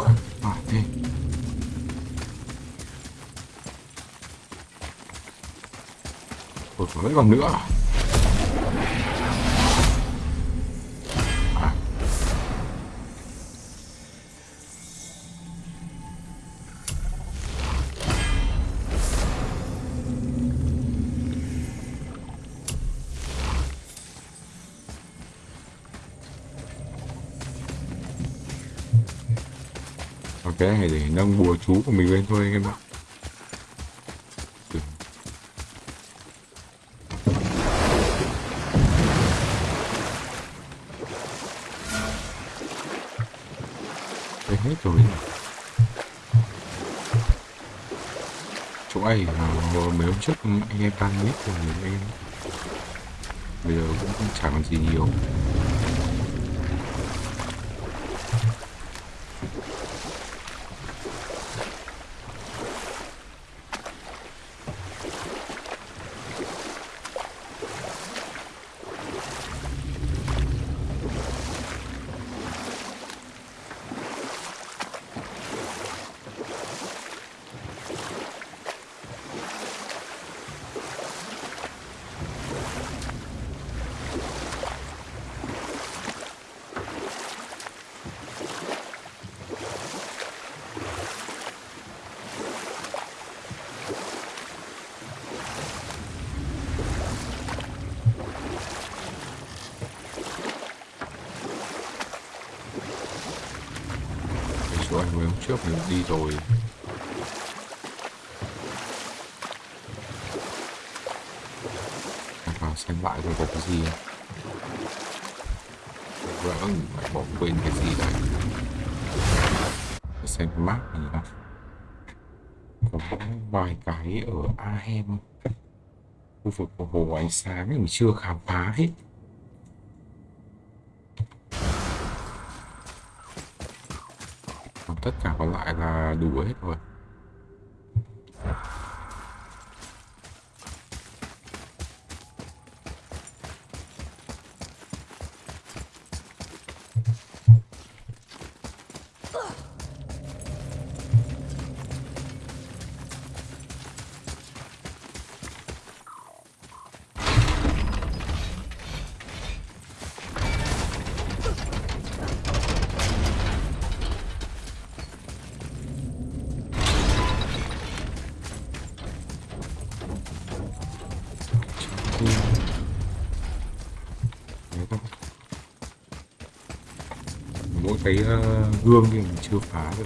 Quá. À, thế. Vẫn còn nữa Này để nâng bùa chú của mình lên thôi anh em ạ. Đây hết rồi. Chỗ này mấy hôm trước anh em đang biết rồi anh em. Bây giờ cũng chẳng còn gì nhiều. trước mình đi rồi. Vào xem lại rồi có cái gì. Vâng, Vỡ lại bỏ quên cái gì đấy xem cái map này nào. Có vài cái ở Ahem khu vực của hồ ánh sáng mình chưa khám phá hết còn tất cả còn lại là đủ hết rồi Ừ. Đấy thôi. mỗi cái ờ, gương thì mình chưa phá được.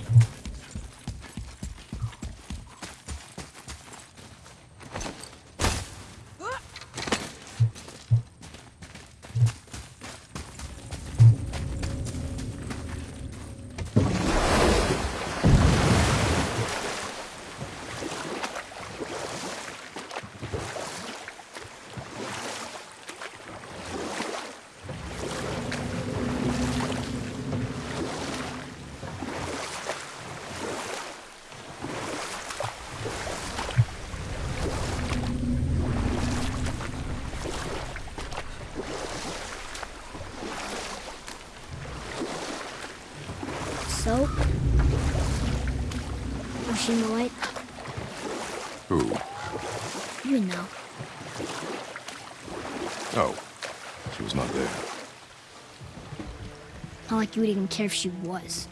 You would even care if she was.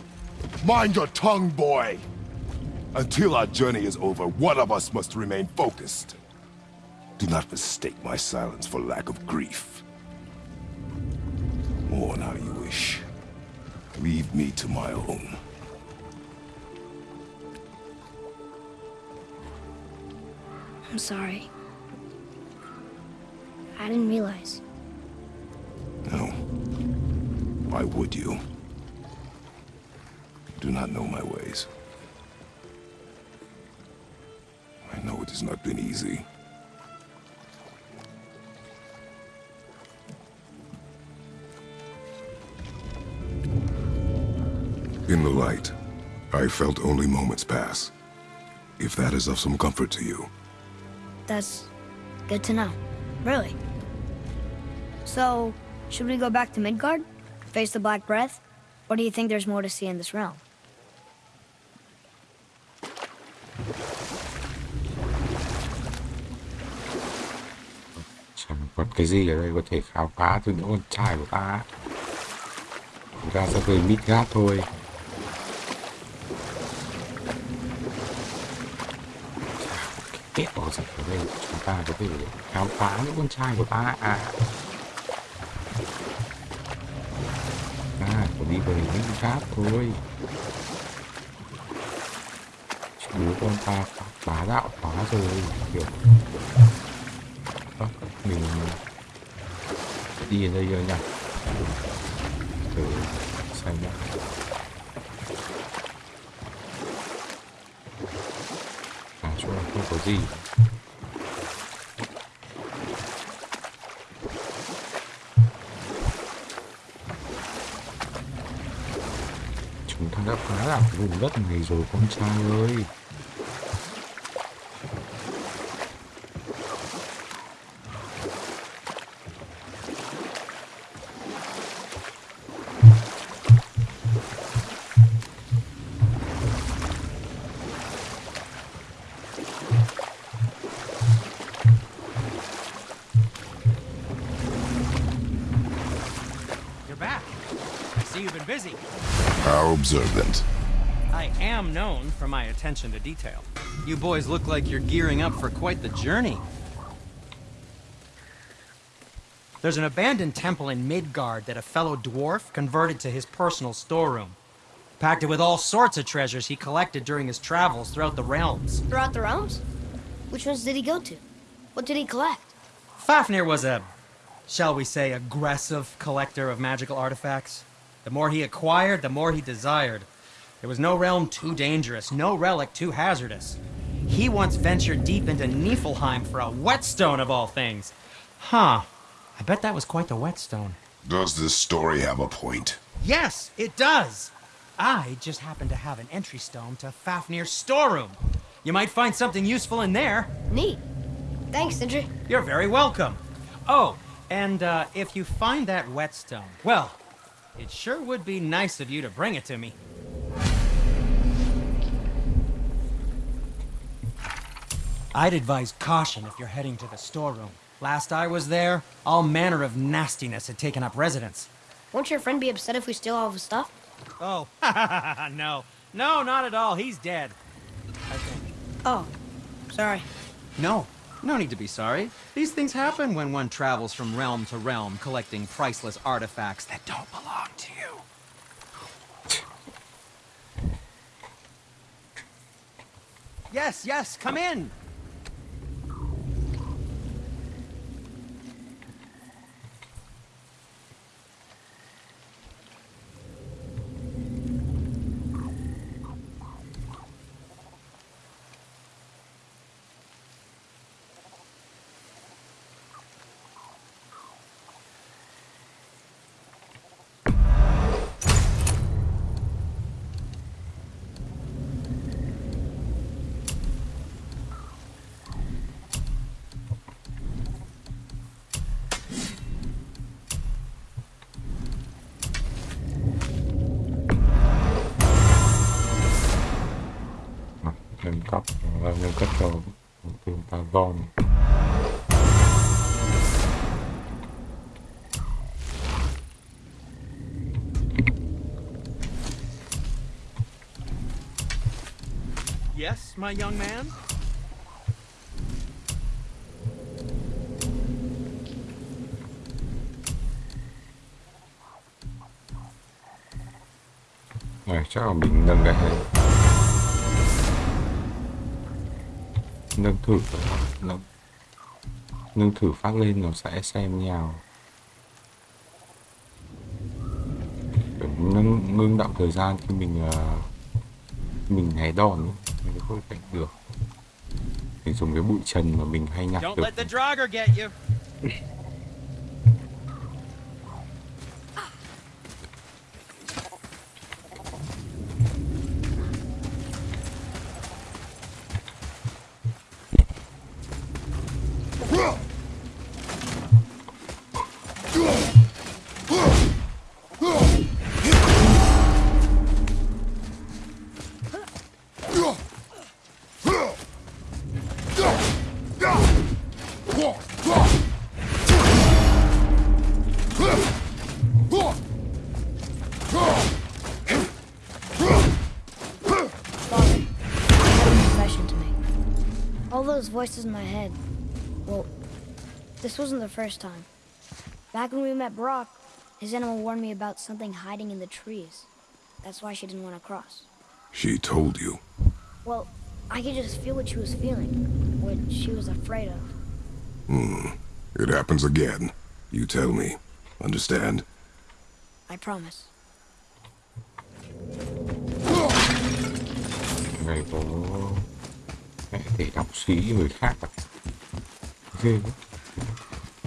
Mind your tongue, boy! Until our journey is over, one of us must remain focused. Do not mistake my silence for lack of grief. Mourn how you wish. Leave me to my own. I'm sorry. I didn't realize. No. Why would you? You do not know my ways. I know it has not been easy. In the light, I felt only moments pass. If that is of some comfort to you. That's good to know. Really. So, should we go back to Midgard? Face the Black Breath? Or do you think there's more to see in this realm? Cái gì ở đây có thể khám phá từ những con trai của ta chúng ta sẽ về Midgard thôi. Kết bỏ gì ở đây, chúng ta có thể khám phá những con trai của ta à. À phải đi về Midgard thôi. Bố con ta bá đạo quá rồi, kiểu mình đi ở đây rồi nhỉ thử xem nhá. À chỗ này không có gì. Chúng ta đã phá đảo vùng đất này rồi con trai ơi. Attention to detail. You boys look like you're gearing up for quite the journey. There's an abandoned temple in Midgard that a fellow dwarf converted to his personal storeroom. packed it with all sorts of treasures he collected during his travels throughout the realms. Throughout the realms? Which ones did he go to? What did he collect? Fafnir was a, shall we say, aggressive collector of magical artifacts. The more he acquired, the more he desired. There was no realm too dangerous, no relic too hazardous. He once ventured deep into Niflheim for a whetstone of all things. Huh. I bet that was quite the whetstone. Does this story have a point? Yes, it does. I just happen to have an entry stone to Fafnir's storeroom. You might find something useful in there. Neat. Thanks, Sindri. You're very welcome. Oh, and uh, if you find that whetstone, well, it sure would be nice of you to bring it to me. I'd advise caution if you're heading to the storeroom. Last I was there, all manner of nastiness had taken up residence. Won't your friend be upset if we steal all of his stuff? Oh, [laughs] no. No, not at all. He's dead. I think. Oh, sorry. No, no need to be sorry. These things happen when one travels from realm to realm, collecting priceless artifacts that don't belong to you. Yes, yes, come in. My young man? này chắc là mình nâng cái này nâng thử nâng. Nâng thử phát lên nó sẽ xem nhau. Nâng ngưng động thời gian khi mình uh, mình hé đòn có cảnh được. Mình dùng cái bụi trần mà mình hay nhặt được [laughs] those voices in my head, well, this wasn't the first time. Back when we met Brok, his animal warned me about something hiding in the trees. That's why she didn't want to cross. She told you. Well, I could just feel what she was feeling, what she was afraid of. Hmm. It happens again. You tell me. Understand? I promise. này có mẹ thể đọc suy nghĩ người khác à ghê quá.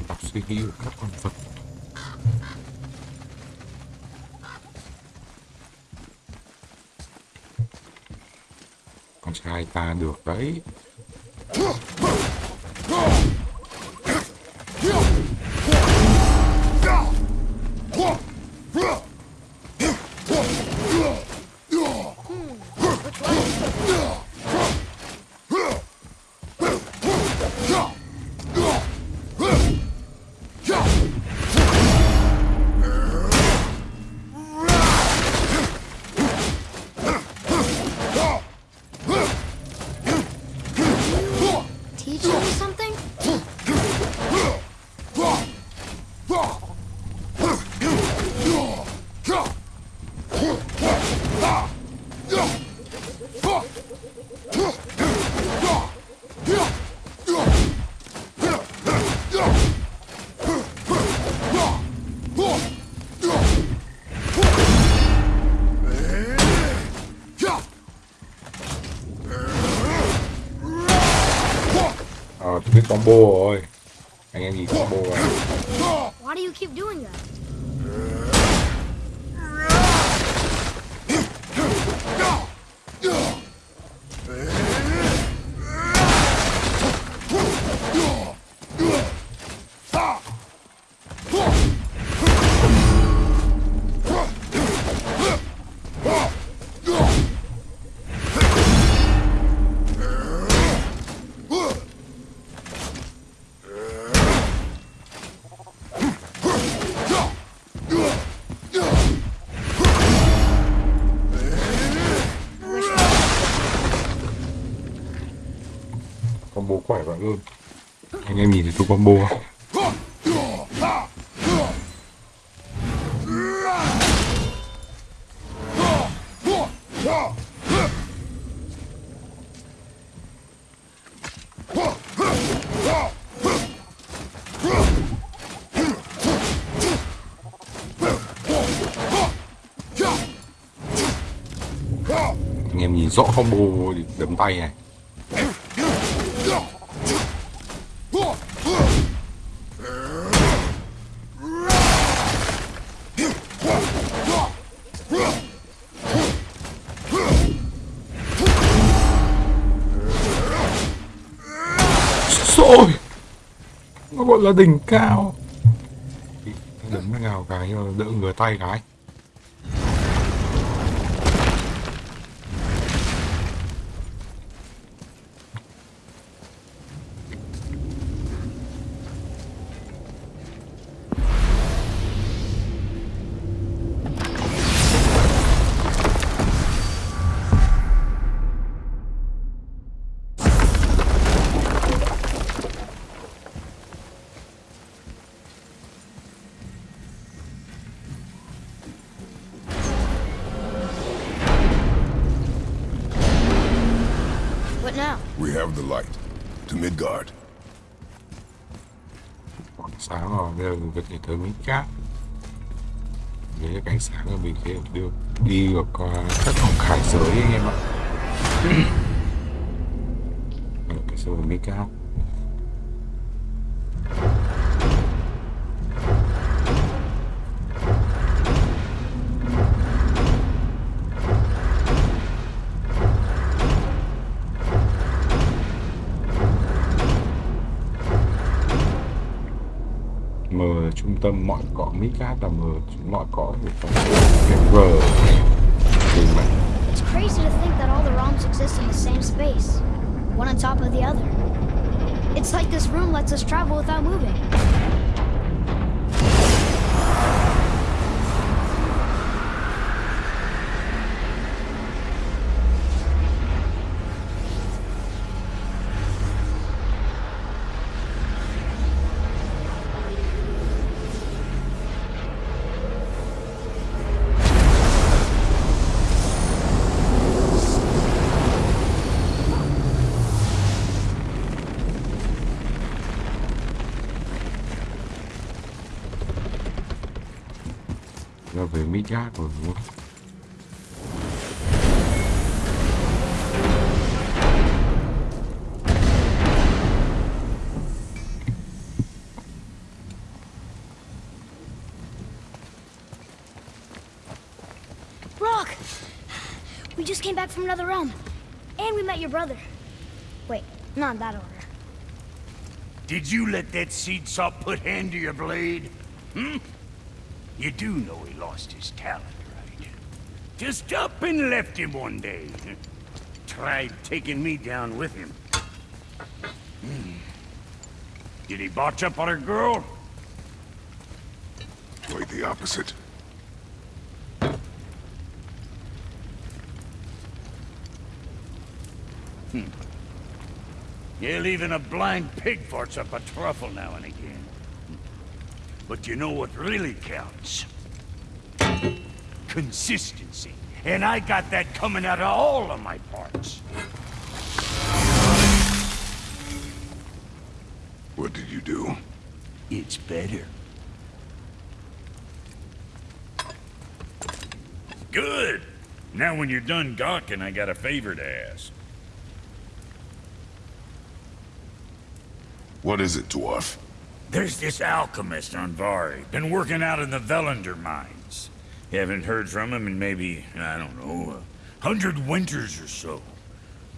Đọc suy nghĩ của các con vật. Con trai ta được đấy. Anh combo không? Anh em nhìn rõ combo đấm tay này. Là đỉnh cao. Đấm ngào cái nhưng mà đỡ ngửa tay cái. sáng là mình sẽ được đi được vào các phòng khải giới anh em ạ. [clears throat] Ờ, cái sổ mi cao. Trung tâm mọi cõi Mỹ Cát là M mọi của It's crazy to think that all the realms exist in the same space, one on top of the other. It's like this room lets us travel without moving. Là về Mỹ Cát rồi đúng không? Brok! We just came back from another realm. And we met your brother. Wait, not in that order. Did you let that seed sop put hand to your blade? Hmm? You do know he lost his talent, right? Just up and left him one day. [laughs] Tried taking me down with him. Hmm. Did he botch up on a girl? Quite the opposite. Yeah, even a blind pig farts up a truffle now and again. But you know what really counts? Consistency. And I got that coming out of all of my parts. What did you do? It's better. Good. Now when you're done gawking, I got a favor to ask. What is it, dwarf? There's this alchemist Andvari. Been working out in the Velander mines. You Haven't heard from him in maybe, I don't know, a hundred winters or so.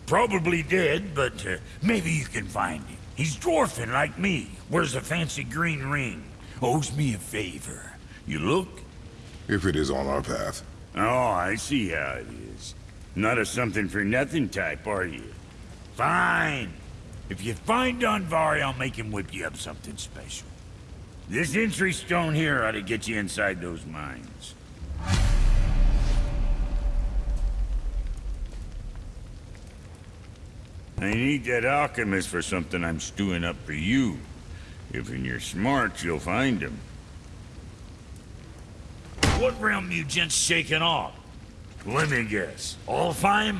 Probably dead, but uh, maybe you can find him. He's dwarfing like me. Wears a fancy green ring. Owes me a favor. You look? If it is on our path. Oh, I see how it is. Not a something-for-nothing type, are you? Fine. If you find Andvari, I'll make him whip you up something special. This entry stone here ought to get you inside those mines. I need that alchemist for something I'm stewing up for you. If in your smarts, you'll find him. What realm you gents shaking off? Let me guess. Alfheim?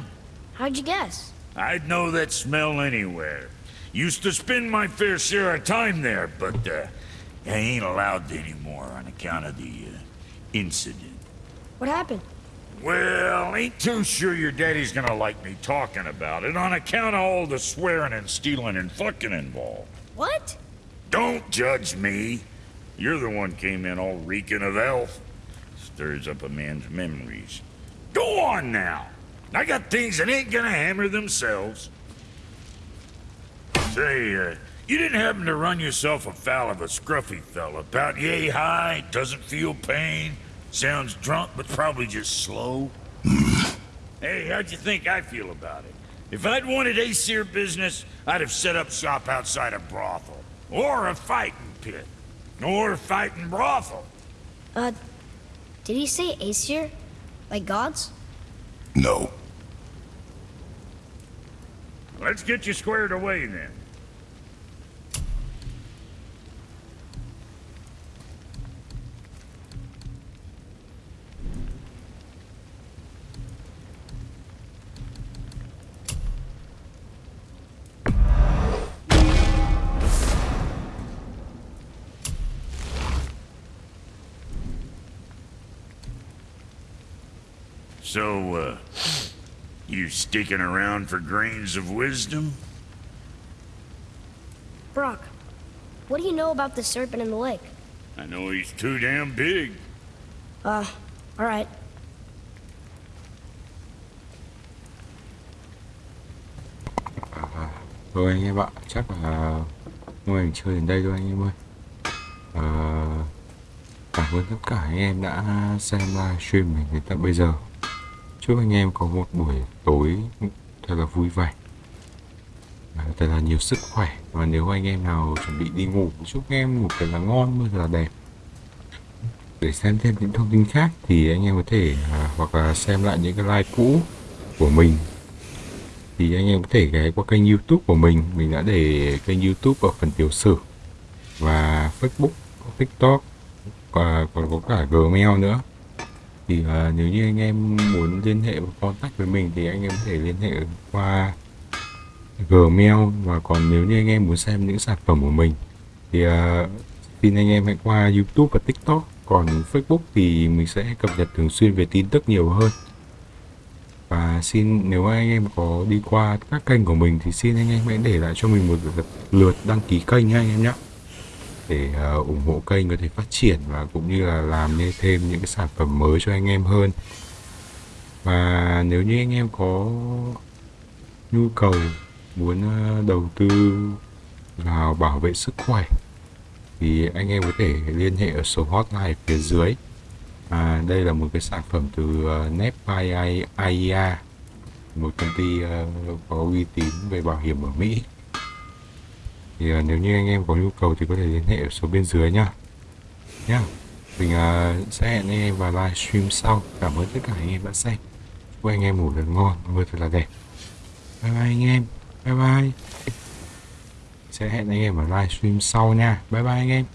How'd you guess? I'd know that smell anywhere. Used to spend my fair share of time there, but uh, I ain't allowed anymore on account of the uh, incident. What happened? Well, ain't too sure your daddy's gonna like me talking about it on account of all the swearing and stealing and fucking involved. What? Don't judge me. You're the one came in all reeking of elf. Stirs up a man's memories. Go on now. I got things that ain't gonna hammer themselves. Say, uh, you didn't happen to run yourself afoul of a scruffy fella about yay high, doesn't feel pain, sounds drunk but probably just slow? [laughs] hey, how'd you think I feel about it? If I'd wanted Aesir business, I'd have set up shop outside a brothel. Or a fighting pit. Or a fighting brothel. Uh, did he say Aesir? Like gods? No. Let's get you squared away then. So, uh, you sticking around for grains of wisdom? Brok, what do you know about the serpent in the lake? I know he's too damn big. Uh, alright. Rồi anh em ạ, chắc là mô hình chơi đến đây thôi anh em ơi. Ờ, cảm ơn tất cả anh em đã xem livestream mình đến tận bây giờ. Chúc anh em có một buổi tối thật là vui vẻ. Thật là nhiều sức khỏe. Và nếu anh em nào chuẩn bị đi ngủ chúc anh em ngủ thật là ngon mơ thật là đẹp. Để xem thêm những thông tin khác thì anh em có thể à, hoặc là xem lại những cái like cũ của mình. Thì anh em có thể ghé qua kênh youtube của mình. Mình đã để kênh youtube ở phần tiểu sử. Và facebook tiktok và còn có cả gmail nữa thì uh, nếu như anh em muốn liên hệ và contact với mình thì anh em có thể liên hệ qua Gmail và còn nếu như anh em muốn xem những sản phẩm của mình thì uh, xin anh em hãy qua YouTube và TikTok. Còn Facebook thì mình sẽ cập nhật thường xuyên về tin tức nhiều hơn. Và xin nếu anh em có đi qua các kênh của mình thì xin anh em hãy để lại cho mình một lượt, lượt đăng ký kênh nha anh em nhé để uh, ủng hộ kênh có thể phát triển và cũng như là làm nên thêm những cái sản phẩm mới cho anh em hơn. Và nếu như anh em có nhu cầu muốn ờ, đầu tư vào bảo vệ sức khỏe thì anh em có thể liên hệ ở số hotline phía dưới. À, đây là một cái sản phẩm từ ờ, uh, Nep AIA một công ty uh, có uy tín về bảo hiểm ở Mỹ thì uh, nếu như anh em có nhu cầu thì có thể liên hệ ở số bên dưới nhá. Nhá mình uh, sẽ hẹn anh em vào livestream sau. Cảm ơn tất cả anh em đã xem. Chúc anh em ngủ thật ngon mơ thật là đẹp. Bye bye anh em. Bye bye. Sẽ hẹn anh em ở livestream sau nha. Bye bye anh em.